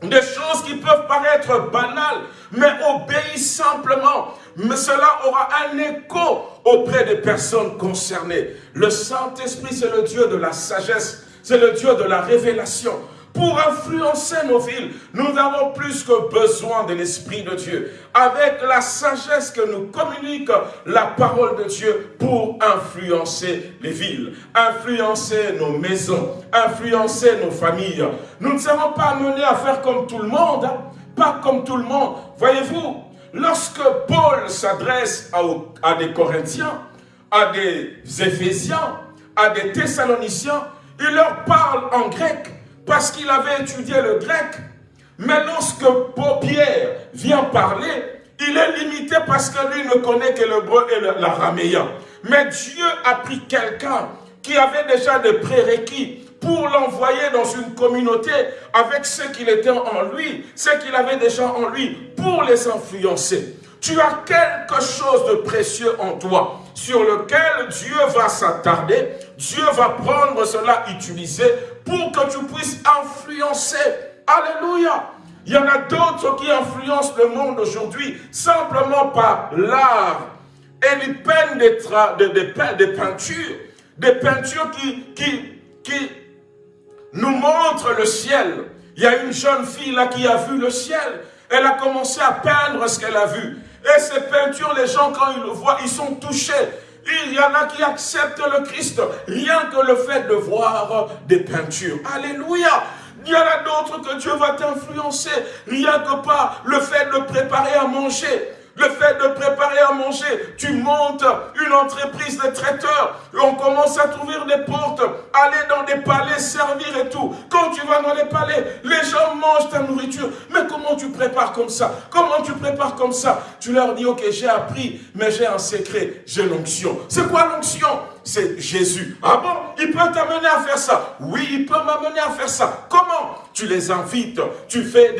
des choses qui peuvent paraître banales, mais obéis simplement. Mais cela aura un écho auprès des personnes concernées. Le Saint-Esprit, c'est le Dieu de la sagesse c'est le Dieu de la révélation. Pour influencer nos villes, nous avons plus que besoin de l'Esprit de Dieu. Avec la sagesse que nous communique la parole de Dieu pour influencer les villes, influencer nos maisons, influencer nos familles. Nous ne serons pas amenés à faire comme tout le monde, hein. pas comme tout le monde. Voyez-vous, lorsque Paul s'adresse à, à des Corinthiens, à des Éphésiens, à des Thessaloniciens, il leur parle en grec parce qu'il avait étudié le grec. Mais lorsque Pierre vient parler, il est limité parce que lui ne connaît que l'hébreu et l'araméen. Mais Dieu a pris quelqu'un qui avait déjà des prérequis pour l'envoyer dans une communauté avec ce qu'il était en lui, ce qu'il avait déjà en lui, pour les influencer. Tu as quelque chose de précieux en toi sur lequel Dieu va s'attarder, Dieu va prendre cela, utiliser pour que tu puisses influencer. Alléluia. Il y en a d'autres qui influencent le monde aujourd'hui simplement par l'art. Et ils peignent des, peintures, des peintures qui, qui, qui nous montrent le ciel. Il y a une jeune fille là qui a vu le ciel. Elle a commencé à peindre ce qu'elle a vu. Et ces peintures, les gens, quand ils le voient, ils sont touchés. Il y en a qui acceptent le Christ, rien que le fait de voir des peintures. Alléluia il y en a d'autres que Dieu va t'influencer, rien que par le fait de préparer à manger. Le fait de préparer à manger, tu montes une entreprise de traiteurs, on commence à trouver des portes, aller dans des palais, servir et tout. Quand tu vas dans les palais, les gens mangent ta nourriture. Mais comment tu prépares comme ça? Comment tu prépares comme ça? Tu leur dis, ok, j'ai appris, mais j'ai un secret, j'ai l'onction. C'est quoi l'onction? C'est Jésus. Ah bon, il peut t'amener à faire ça. Oui, il peut m'amener à faire ça. Comment? Tu les invites, tu fais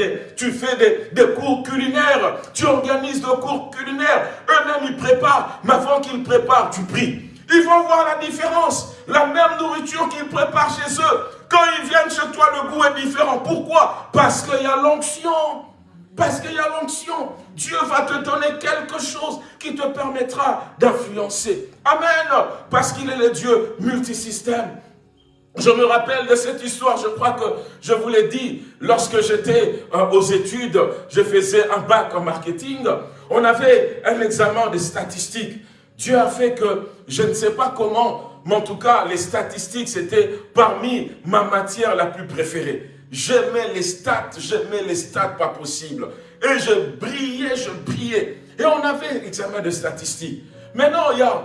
des, cours culinaires, tu organises des cours culinaires. Eux-mêmes, ils préparent, mais avant qu'ils préparent, tu pries. Ils vont voir la différence. La même nourriture qu'ils préparent chez eux, quand ils viennent chez toi, le goût est différent. Pourquoi? Parce qu'il y a l'onction. Parce qu'il y a l'onction. Dieu va te donner quelque chose qui te permettra d'influencer. Amen. Parce qu'il est le Dieu multisystème. Je me rappelle de cette histoire, je crois que je vous l'ai dit, lorsque j'étais euh, aux études, je faisais un bac en marketing, on avait un examen de statistiques. Dieu a fait que, je ne sais pas comment, mais en tout cas, les statistiques, c'était parmi ma matière la plus préférée. J'aimais les stats, j'aimais les stats pas possible. Et je brillais, je brillais. Et on avait l'examen de statistiques. Maintenant, il y a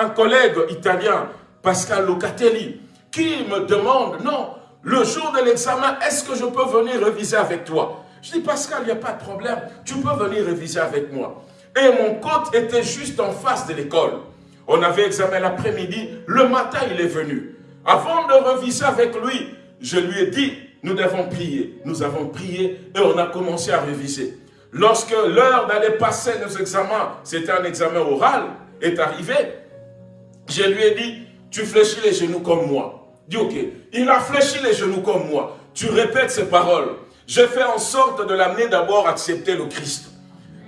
un, collègue italien, Pascal Locatelli, qui me demande, non, le jour de l'examen, est-ce que je peux venir réviser avec toi? Je dis, Pascal, il n'y a pas de problème, tu peux venir réviser avec moi. Et mon compte était juste en face de l'école. On avait examen l'après-midi, le matin il est venu. Avant de réviser avec lui, je lui ai dit, nous devons prier. Nous avons prié et on a commencé à réviser. Lorsque l'heure d'aller passer nos examens, c'était un examen oral, est arrivée, je lui ai dit, tu fléchis les genoux comme moi. Il a fléchi les genoux comme moi. Tu répètes ces paroles. Je fais en sorte de l'amener d'abord à accepter le Christ.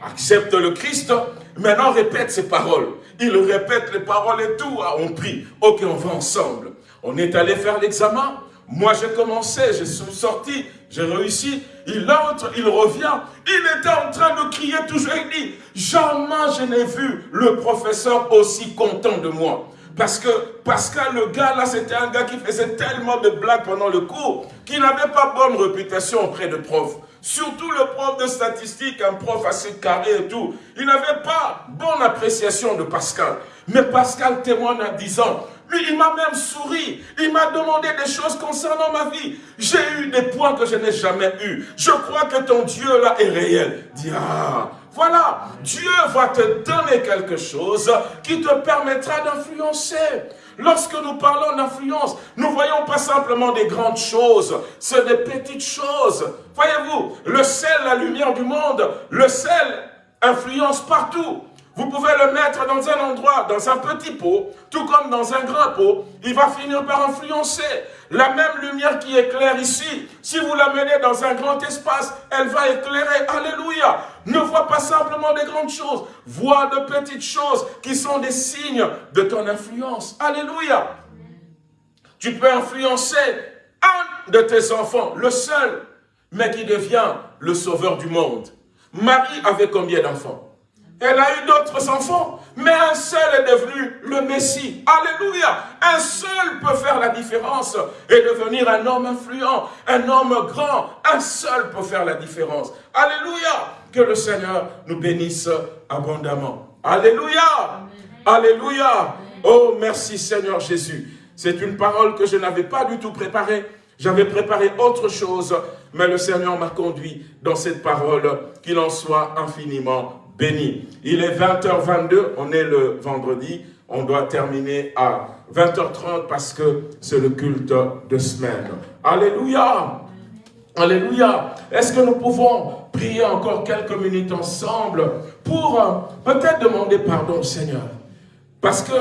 Accepte le Christ, maintenant répète ces paroles. Il répète les paroles et tout. On prie. Ok, on va ensemble. On est allé faire l'examen. Moi, j'ai commencé, je suis sorti, j'ai réussi. Il entre, il revient. Il était en train de crier toujours. Il dit, jamais je n'ai vu le professeur aussi content de moi. Parce que Pascal, le gars là, c'était un gars qui faisait tellement de blagues pendant le cours qu'il n'avait pas bonne réputation auprès de profs. Surtout le prof de statistiques, un prof assez carré et tout. Il n'avait pas bonne appréciation de Pascal. Mais Pascal témoigne en disant, lui, il m'a même souri. Il m'a demandé des choses concernant ma vie. J'ai eu des points que je n'ai jamais eu. Je crois que ton Dieu là est réel. Dis, voilà, Dieu va te donner quelque chose qui te permettra d'influencer. Lorsque nous parlons d'influence, nous voyons pas simplement des grandes choses, c'est des petites choses. Voyez-vous, le sel, la lumière du monde, le sel influence partout. Vous pouvez le mettre dans un endroit, dans un petit pot, tout comme dans un grand pot, il va finir par influencer. La même lumière qui éclaire ici, si vous la menez dans un grand espace, elle va éclairer. Alléluia. Ne vois pas simplement des grandes choses, vois de petites choses qui sont des signes de ton influence. Alléluia. Tu peux influencer un de tes enfants, le seul, mais qui devient le sauveur du monde. Marie avait combien d'enfants? Elle a eu d'autres enfants, mais un seul est devenu le Messie. Alléluia. Un seul peut faire la différence et devenir un homme influent, un homme grand. Un seul peut faire la différence. Alléluia. Que le Seigneur nous bénisse abondamment. Alléluia. Alléluia. Oh, merci Seigneur Jésus. C'est une parole que je n'avais pas du tout préparée. J'avais préparé autre chose, mais le Seigneur m'a conduit dans cette parole, qu'il en soit infiniment béni. Il est 20h22, on est le vendredi, on doit terminer à 20h30 parce que c'est le culte de semaine. Alléluia Alléluia Est-ce que nous pouvons prier encore quelques minutes ensemble pour euh, peut-être demander pardon au Seigneur? Parce que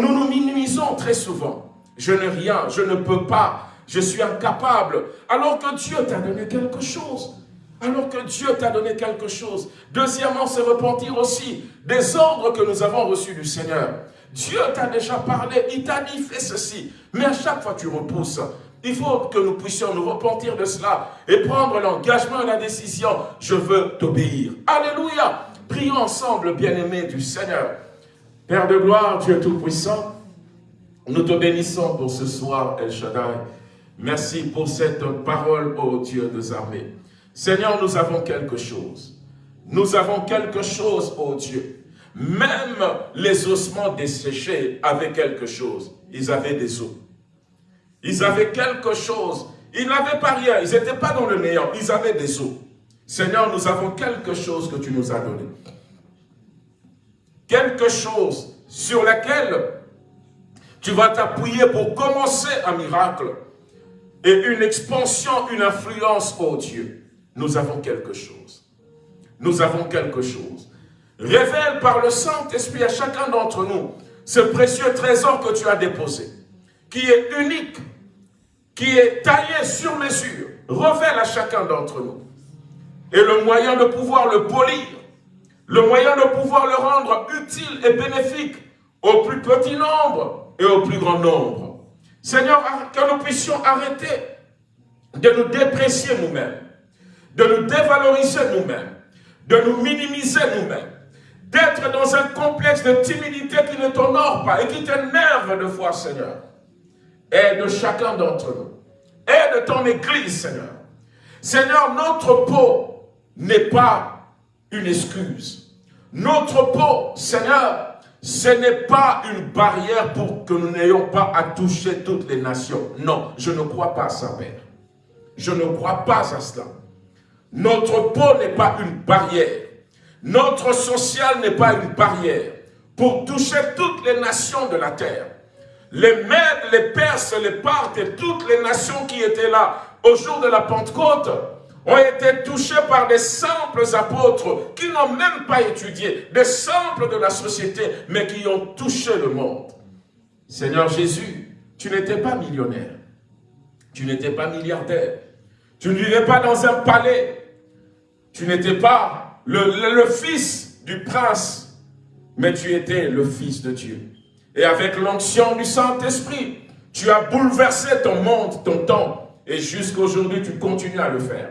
nous nous minimisons très souvent. Je n'ai rien, je ne peux pas, je suis incapable. Alors que Dieu t'a donné quelque chose. Alors que Dieu t'a donné quelque chose. Deuxièmement, c'est repentir aussi des ordres que nous avons reçus du Seigneur. Dieu t'a déjà parlé, il t'a dit fais ceci. Mais à chaque fois tu repousses. Il faut que nous puissions nous repentir de cela et prendre l'engagement et la décision. Je veux t'obéir. Alléluia. Prions ensemble, bien-aimés du Seigneur. Père de gloire, Dieu Tout-Puissant, nous te bénissons pour ce soir, El Shaddai. Merci pour cette parole, ô Dieu des armées. Seigneur, nous avons quelque chose. Nous avons quelque chose, oh Dieu. Même les ossements desséchés avaient quelque chose. Ils avaient des os. Ils avaient quelque chose. Ils n'avaient pas rien. Ils n'étaient pas dans le néant. Ils avaient des os. Seigneur, nous avons quelque chose que tu nous as donné. Quelque chose sur laquelle Tu vas t'appuyer pour commencer un miracle et une expansion, une influence, oh Dieu. Nous avons quelque chose. Nous avons quelque chose. Révèle par le Saint-Esprit à chacun d'entre nous ce précieux trésor que tu as déposé, qui est unique, qui est taillé sur mesure. Révèle à chacun d'entre nous. Et le moyen de pouvoir le polir, le moyen de pouvoir le rendre utile et bénéfique au plus petit nombre et au plus grand nombre. Seigneur, que nous puissions arrêter de nous déprécier nous-mêmes, de nous dévaloriser nous-mêmes, de nous minimiser nous-mêmes, d'être dans un complexe de timidité qui ne t'honore pas et qui t'énerve de foi, Seigneur. Aide chacun d'entre nous. Aide ton Église, Seigneur. Seigneur, notre peau n'est pas une excuse. Notre peau, Seigneur, ce n'est pas une barrière pour que nous n'ayons pas à toucher toutes les nations. Non, je ne crois pas à ça, Père. Je ne crois pas à cela. Notre peau n'est pas une barrière. Notre social n'est pas une barrière pour toucher toutes les nations de la terre. Les Mèdes, les Perses, les Parthes et toutes les nations qui étaient là au jour de la Pentecôte ont été touchés par des simples apôtres qui n'ont même pas étudié, des simples de la société, mais qui ont touché le monde. Seigneur Jésus, tu n'étais pas millionnaire, tu n'étais pas milliardaire, tu ne vivais pas dans un palais, tu n'étais pas le, fils du prince, mais tu étais le fils de Dieu. Et avec l'onction du Saint-Esprit, tu as bouleversé ton monde, ton temps, et jusqu'aujourd'hui, tu continues à le faire.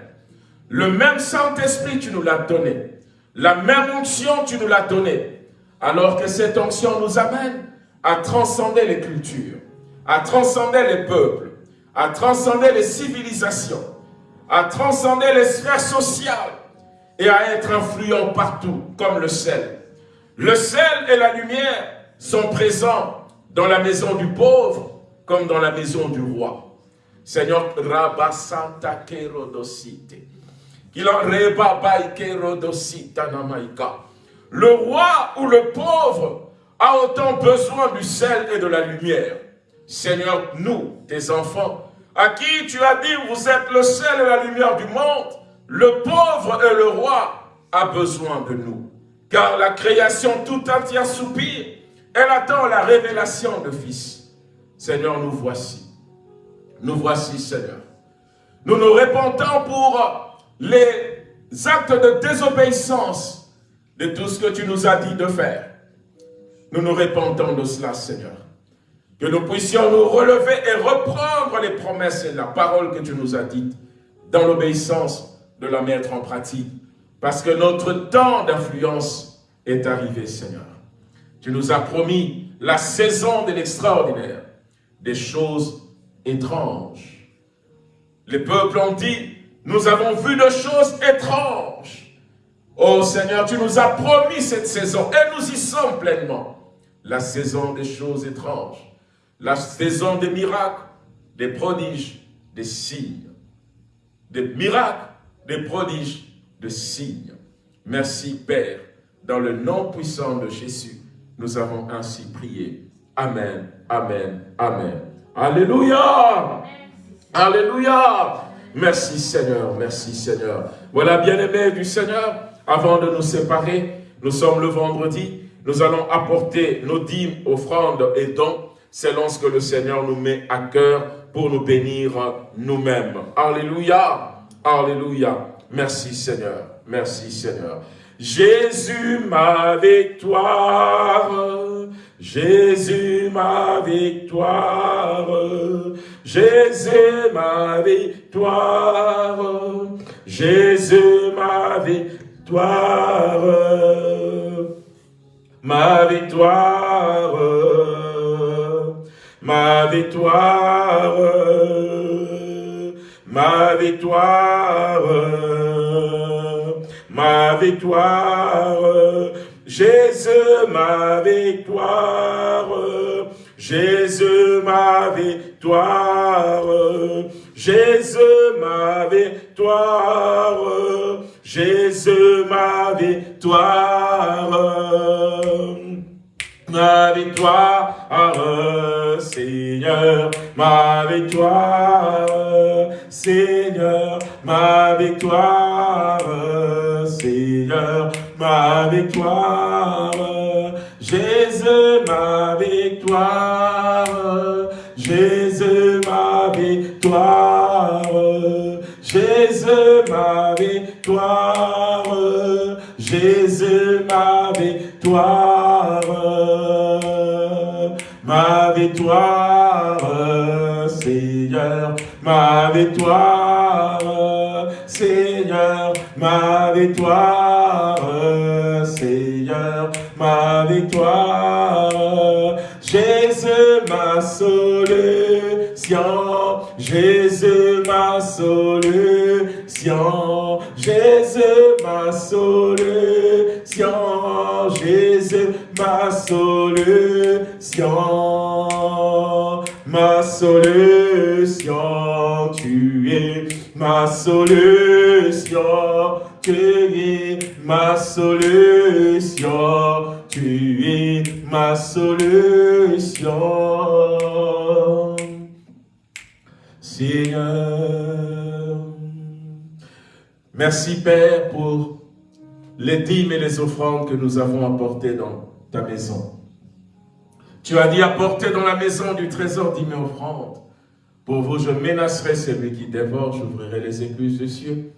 Le même Saint-Esprit, tu nous l'as donné. La même onction, tu nous l'as donné. Alors que cette onction nous amène à transcender les cultures, à transcender les peuples, à transcender les civilisations, à transcender les sphères sociales, et à être influent partout, comme le sel. Le sel et la lumière sont présents dans la maison du pauvre, comme dans la maison du roi. Seigneur, Kerodosite. Le roi ou le pauvre a autant besoin du sel et de la lumière. Seigneur, nous, tes enfants, à qui tu as dit, vous êtes le sel et la lumière du monde, le pauvre et le roi a besoin de nous. Car la création tout entière soupire. Elle attend la révélation de Fils. Seigneur, nous voici. Nous voici, Seigneur. Nous nous répentons pour les actes de désobéissance de tout ce que tu nous as dit de faire. Nous nous répentons de cela, Seigneur. Que nous puissions nous relever et reprendre les promesses et la parole que tu nous as dites dans l'obéissance de la mettre en pratique. Parce que notre temps d'influence est arrivé, Seigneur. Tu nous as promis la saison de l'extraordinaire, des choses étranges. Les peuples ont dit, nous avons vu de choses étranges. Oh Seigneur, tu nous as promis cette saison et nous y sommes pleinement. La saison des choses étranges, la saison des miracles, des prodiges, des signes, des miracles, des prodiges, de signes. Merci Père, dans le nom puissant de Jésus, nous avons ainsi prié. Amen, Amen, Amen. Alléluia Alléluia Merci Seigneur, merci Seigneur. Voilà bien-aimés du Seigneur, avant de nous séparer, nous sommes le vendredi, nous allons apporter nos dîmes, offrandes et dons selon ce que le Seigneur nous met à cœur pour nous bénir nous-mêmes. Alléluia Alléluia. Merci Seigneur. Merci Seigneur. Jésus ma victoire, Jésus ma victoire, Jésus ma victoire, Jésus ma victoire, ma victoire, ma victoire ma victoire, ma victoire, Jésus ma victoire, Jésus ma victoire, Jésus ma victoire, Jésus ma victoire, ma victoire. Seigneur, ma victoire, Seigneur, ma victoire, Seigneur, ma victoire, Jésus, ma victoire, Jésus, ma victoire, Jésus, ma victoire, Jésus, ma victoire, ma victoire, Seigneur, ma victoire, Seigneur, ma victoire, Seigneur, ma victoire, Jésus, ma solution, Jésus, ma solution, Jésus, ma solution, Jésus, ma solution, ma solution, tu es ma solution, tu es ma solution, tu es ma solution. Seigneur, merci Père pour les dîmes et les offrandes que nous avons apportées dans ta maison. Tu as dit apporter dans la maison du trésor dîmes et offrandes. Pour vous, je menacerai celui qui dévore, j'ouvrirai les écluses des cieux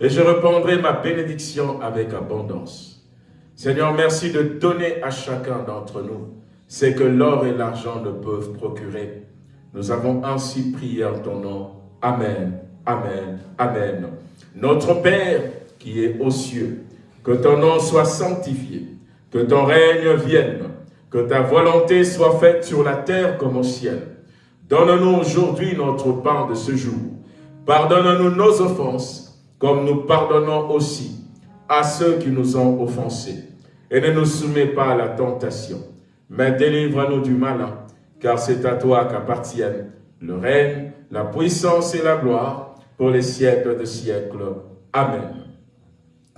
et je répandrai ma bénédiction avec abondance. Seigneur, merci de donner à chacun d'entre nous ce que l'or et l'argent ne peuvent procurer. Nous avons ainsi prié en ton nom. Amen, Amen, Amen. Notre Père qui est aux cieux, que ton nom soit sanctifié, que ton règne vienne, que ta volonté soit faite sur la terre comme au ciel. Donne-nous aujourd'hui notre pain de ce jour. Pardonne-nous nos offenses, comme nous pardonnons aussi à ceux qui nous ont offensés. Et ne nous soumets pas à la tentation, mais délivre-nous du malin, car c'est à toi qu'appartiennent le règne, la puissance et la gloire pour les siècles de siècles. Amen.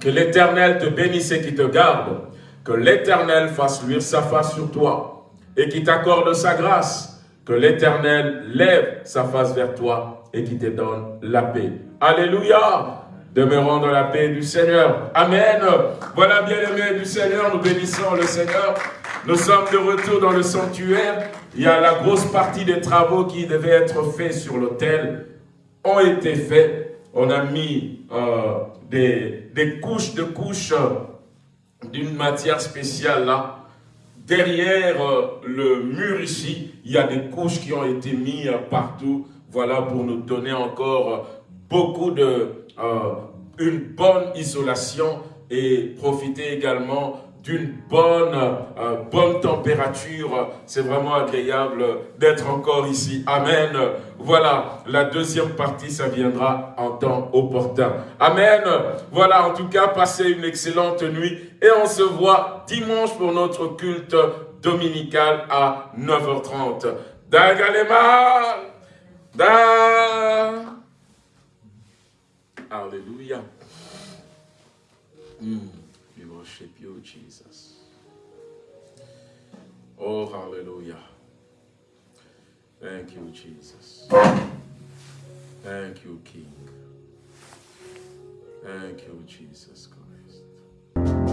Que l'Éternel te bénisse et qui te garde, que l'Éternel fasse luire sa face sur toi et qui t'accorde sa grâce, que l'Éternel lève sa face vers toi et qui te donne la paix. Alléluia Demeurons dans la paix du Seigneur. Amen. Voilà, bien-aimés du Seigneur, nous bénissons le Seigneur. Nous sommes de retour dans le sanctuaire. Il y a la grosse partie des travaux qui devaient être faits sur l'autel ont été faits. On a mis euh, des, couches de couches euh, d'une matière spéciale là. Derrière euh, le mur ici, il y a des couches qui ont été mises partout. Voilà, pour nous donner encore beaucoup de... une bonne isolation et profiter également d'une bonne, euh, bonne température. C'est vraiment agréable d'être encore ici. Amen. Voilà, la deuxième partie, ça viendra en temps opportun. Amen. Voilà, en tout cas, passez une excellente nuit et on se voit dimanche pour notre culte dominical à 9h30. Dagalema. Da. Alléluia. Mm. Oh, hallelujah. Thank you, Jesus. Thank you, King. Thank you, Jesus Christ.